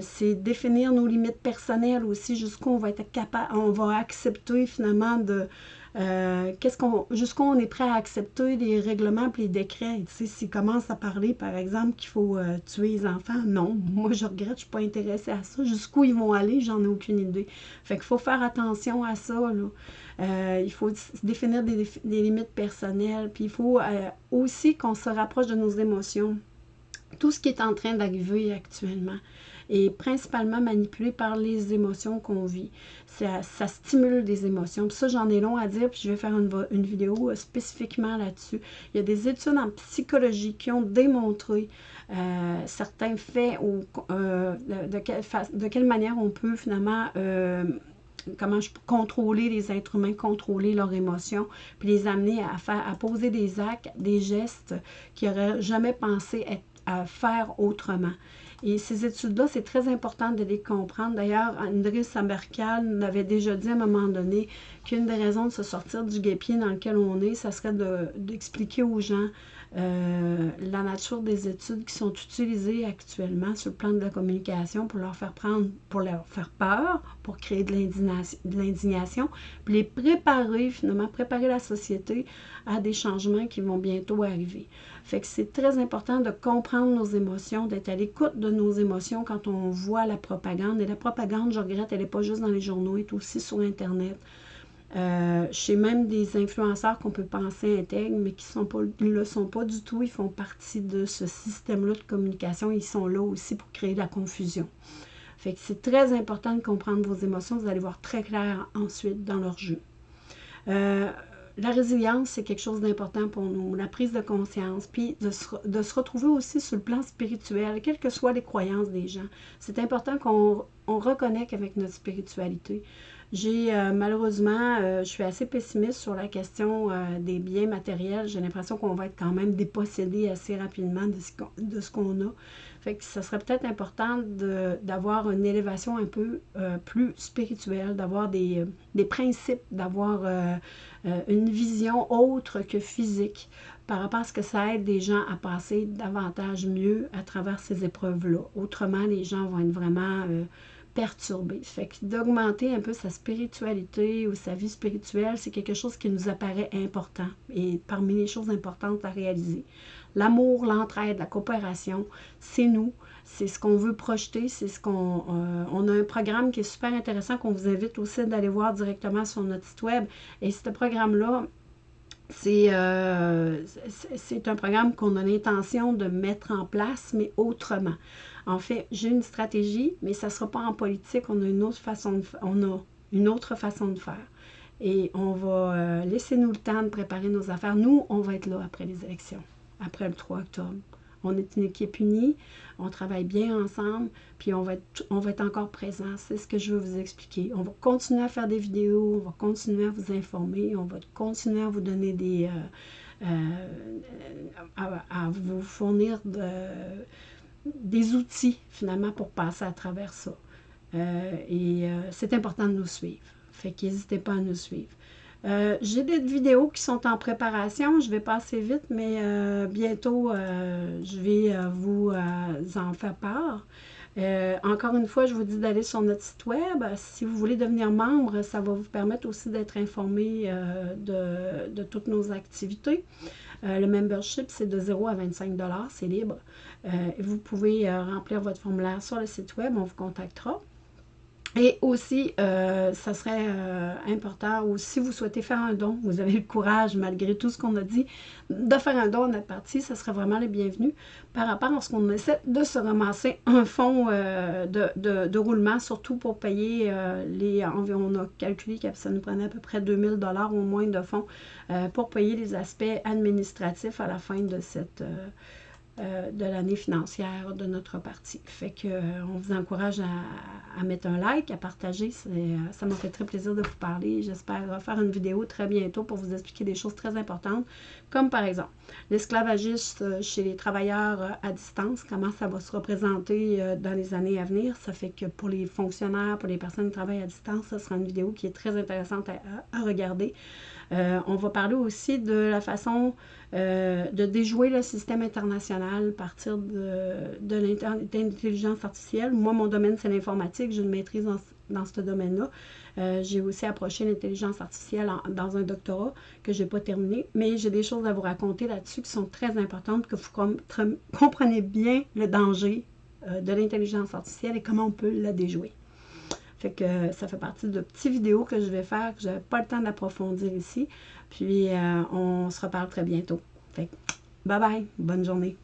c'est définir nos limites personnelles aussi, jusqu'où on va être capable, on va accepter finalement de, euh, qu'est-ce qu'on, jusqu'où on est prêt à accepter les règlements et les décrets? Tu sais, s'ils commencent à parler, par exemple, qu'il faut euh, tuer les enfants, non, (laughs) moi je regrette, je ne suis pas intéressée à ça. Jusqu'où ils vont aller, j'en ai aucune idée. Fait qu'il faut faire attention à ça. Euh, il faut définir des, des, limites personnelles. Puis il faut aussi qu'on se rapproche de nos émotions. Tout ce qui est en train d'arriver actuellement est principalement manipulé par les émotions qu'on vit. Ça, stimule des émotions. Ça, j'en ai long à dire, puis je vais faire une, vidéo euh, spécifiquement là-dessus. Il y a des études en psychologie qui ont démontré euh, certains faits ou euh, de, quelle manière on peut finalement comment contrôler les êtres humains, contrôler leurs émotions, puis les amener à faire, à poser des actes, des gestes qu'ils n'auraient jamais pensé à faire autrement. Et ces études-là, c'est très important de les comprendre. D'ailleurs, André Sambercal avait déjà dit à un moment donné qu'une des raisons de se sortir du guépier dans lequel on est, ça serait d'expliquer aux gens euh, la nature des études qui sont utilisées actuellement sur le plan de la communication pour leur faire prendre, pour leur faire peur, pour créer de l'indignation, puis les préparer finalement, préparer la société à des changements qui vont bientôt arriver. Fait que c'est très important de comprendre nos émotions, d'être à l'écoute de nos émotions quand on voit la propagande. Et la propagande, je regrette, elle n'est pas juste dans les journaux, elle est aussi sur Internet. Euh, chez même des influenceurs qu'on peut penser intègres, mais qui ne le sont pas du tout. Ils font partie de ce système-là de communication. Ils sont là aussi pour créer de la confusion. Fait que c'est très important de comprendre vos émotions. Vous allez voir très clair ensuite dans leur jeu. Euh, la résilience, c'est quelque chose d'important pour nous, la prise de conscience, puis de se, retrouver aussi sur le plan spirituel, quelles que soient les croyances des gens. C'est important qu'on on reconnecte avec notre spiritualité. J'ai malheureusement, je suis assez pessimiste sur la question des biens matériels. J'ai l'impression qu'on va être quand même dépossédé assez rapidement de ce qu'on a. Fait que ça serait peut-être important d'avoir une élévation un peu plus spirituelle, d'avoir des, des, principes, d'avoir une vision autre que physique par rapport à ce que ça aide des gens à passer davantage mieux à travers ces épreuves-là. Autrement, les gens vont être vraiment perturbés. Fait que d'augmenter un peu sa spiritualité ou sa vie spirituelle, c'est quelque chose qui nous apparaît important et parmi les choses importantes à réaliser. L'amour, l'entraide, la coopération, c'est nous. C'est ce qu'on veut projeter, c'est ce qu'on... Euh, on a un programme qui est super intéressant qu'on vous invite aussi d'aller voir directement sur notre site web. Et ce programme-là, euh, c'est un programme qu'on a l'intention de mettre en place, mais autrement. En fait, j'ai une stratégie, mais ça ne sera pas en politique. On a une autre façon de, on une autre façon de faire. Et on va euh, laisser nous le temps de préparer nos affaires. Nous, on va être là après les élections, après le 3 octobre. On est une équipe unie, on travaille bien ensemble, puis on va être, encore présent. C'est ce que je veux vous expliquer. On va continuer à faire des vidéos, on va continuer à vous informer, on va continuer à vous donner des... Euh, euh, à, vous fournir des outils, finalement, pour passer à travers ça. Euh, et c'est important de nous suivre. Fait qu'hésitez pas à nous suivre. Euh, j'ai des vidéos qui sont en préparation. Je vais passer vite, mais euh, bientôt, euh, je vais vous en faire part. encore une fois, je vous dis d'aller sur notre site web. Si vous voulez devenir membre, ça va vous permettre aussi d'être informé de, de, toutes nos activités. le membership, c'est de 0 à 25 c'est libre. vous pouvez remplir votre formulaire sur le site web, on vous contactera. Et aussi, euh, ça serait euh, important, ou si vous souhaitez faire un don, vous avez le courage, malgré tout ce qu'on a dit, de faire un don à notre partie, ça serait vraiment le bienvenu par rapport à ce qu'on essaie de se ramasser un fonds euh, de, roulement, surtout pour payer les on a calculé que ça nous prenait à peu près 2000 dollars au moins de fonds pour payer les aspects administratifs à la fin de cette euh, de l'année financière de notre parti. Fait que euh, on vous encourage à, mettre un like, à partager. Euh, ça m'a fait très plaisir de vous parler. J'espère faire une vidéo très bientôt pour vous expliquer des choses très importantes, comme par exemple l'esclavagisme chez les travailleurs à distance, comment ça va se représenter dans les années à venir. Ça fait que pour les fonctionnaires, pour les personnes qui travaillent à distance, ce sera une vidéo qui est très intéressante à regarder. Euh, on va parler aussi de la façon euh, de déjouer le système international à partir de, l'intelligence artificielle. Moi, mon domaine, c'est l'informatique. J'ai une maîtrise dans, ce domaine-là. Euh, j'ai aussi approché l'intelligence artificielle dans un doctorat que je n'ai pas terminé, mais j'ai des choses à vous raconter là-dessus qui sont très importantes, que vous comprenez bien le danger de l'intelligence artificielle et comment on peut la déjouer. Fait que ça fait partie de petites vidéos que je vais faire, que je n'avais pas le temps d'approfondir ici. Puis, euh, on se reparle très bientôt. Fait bye bye, bonne journée.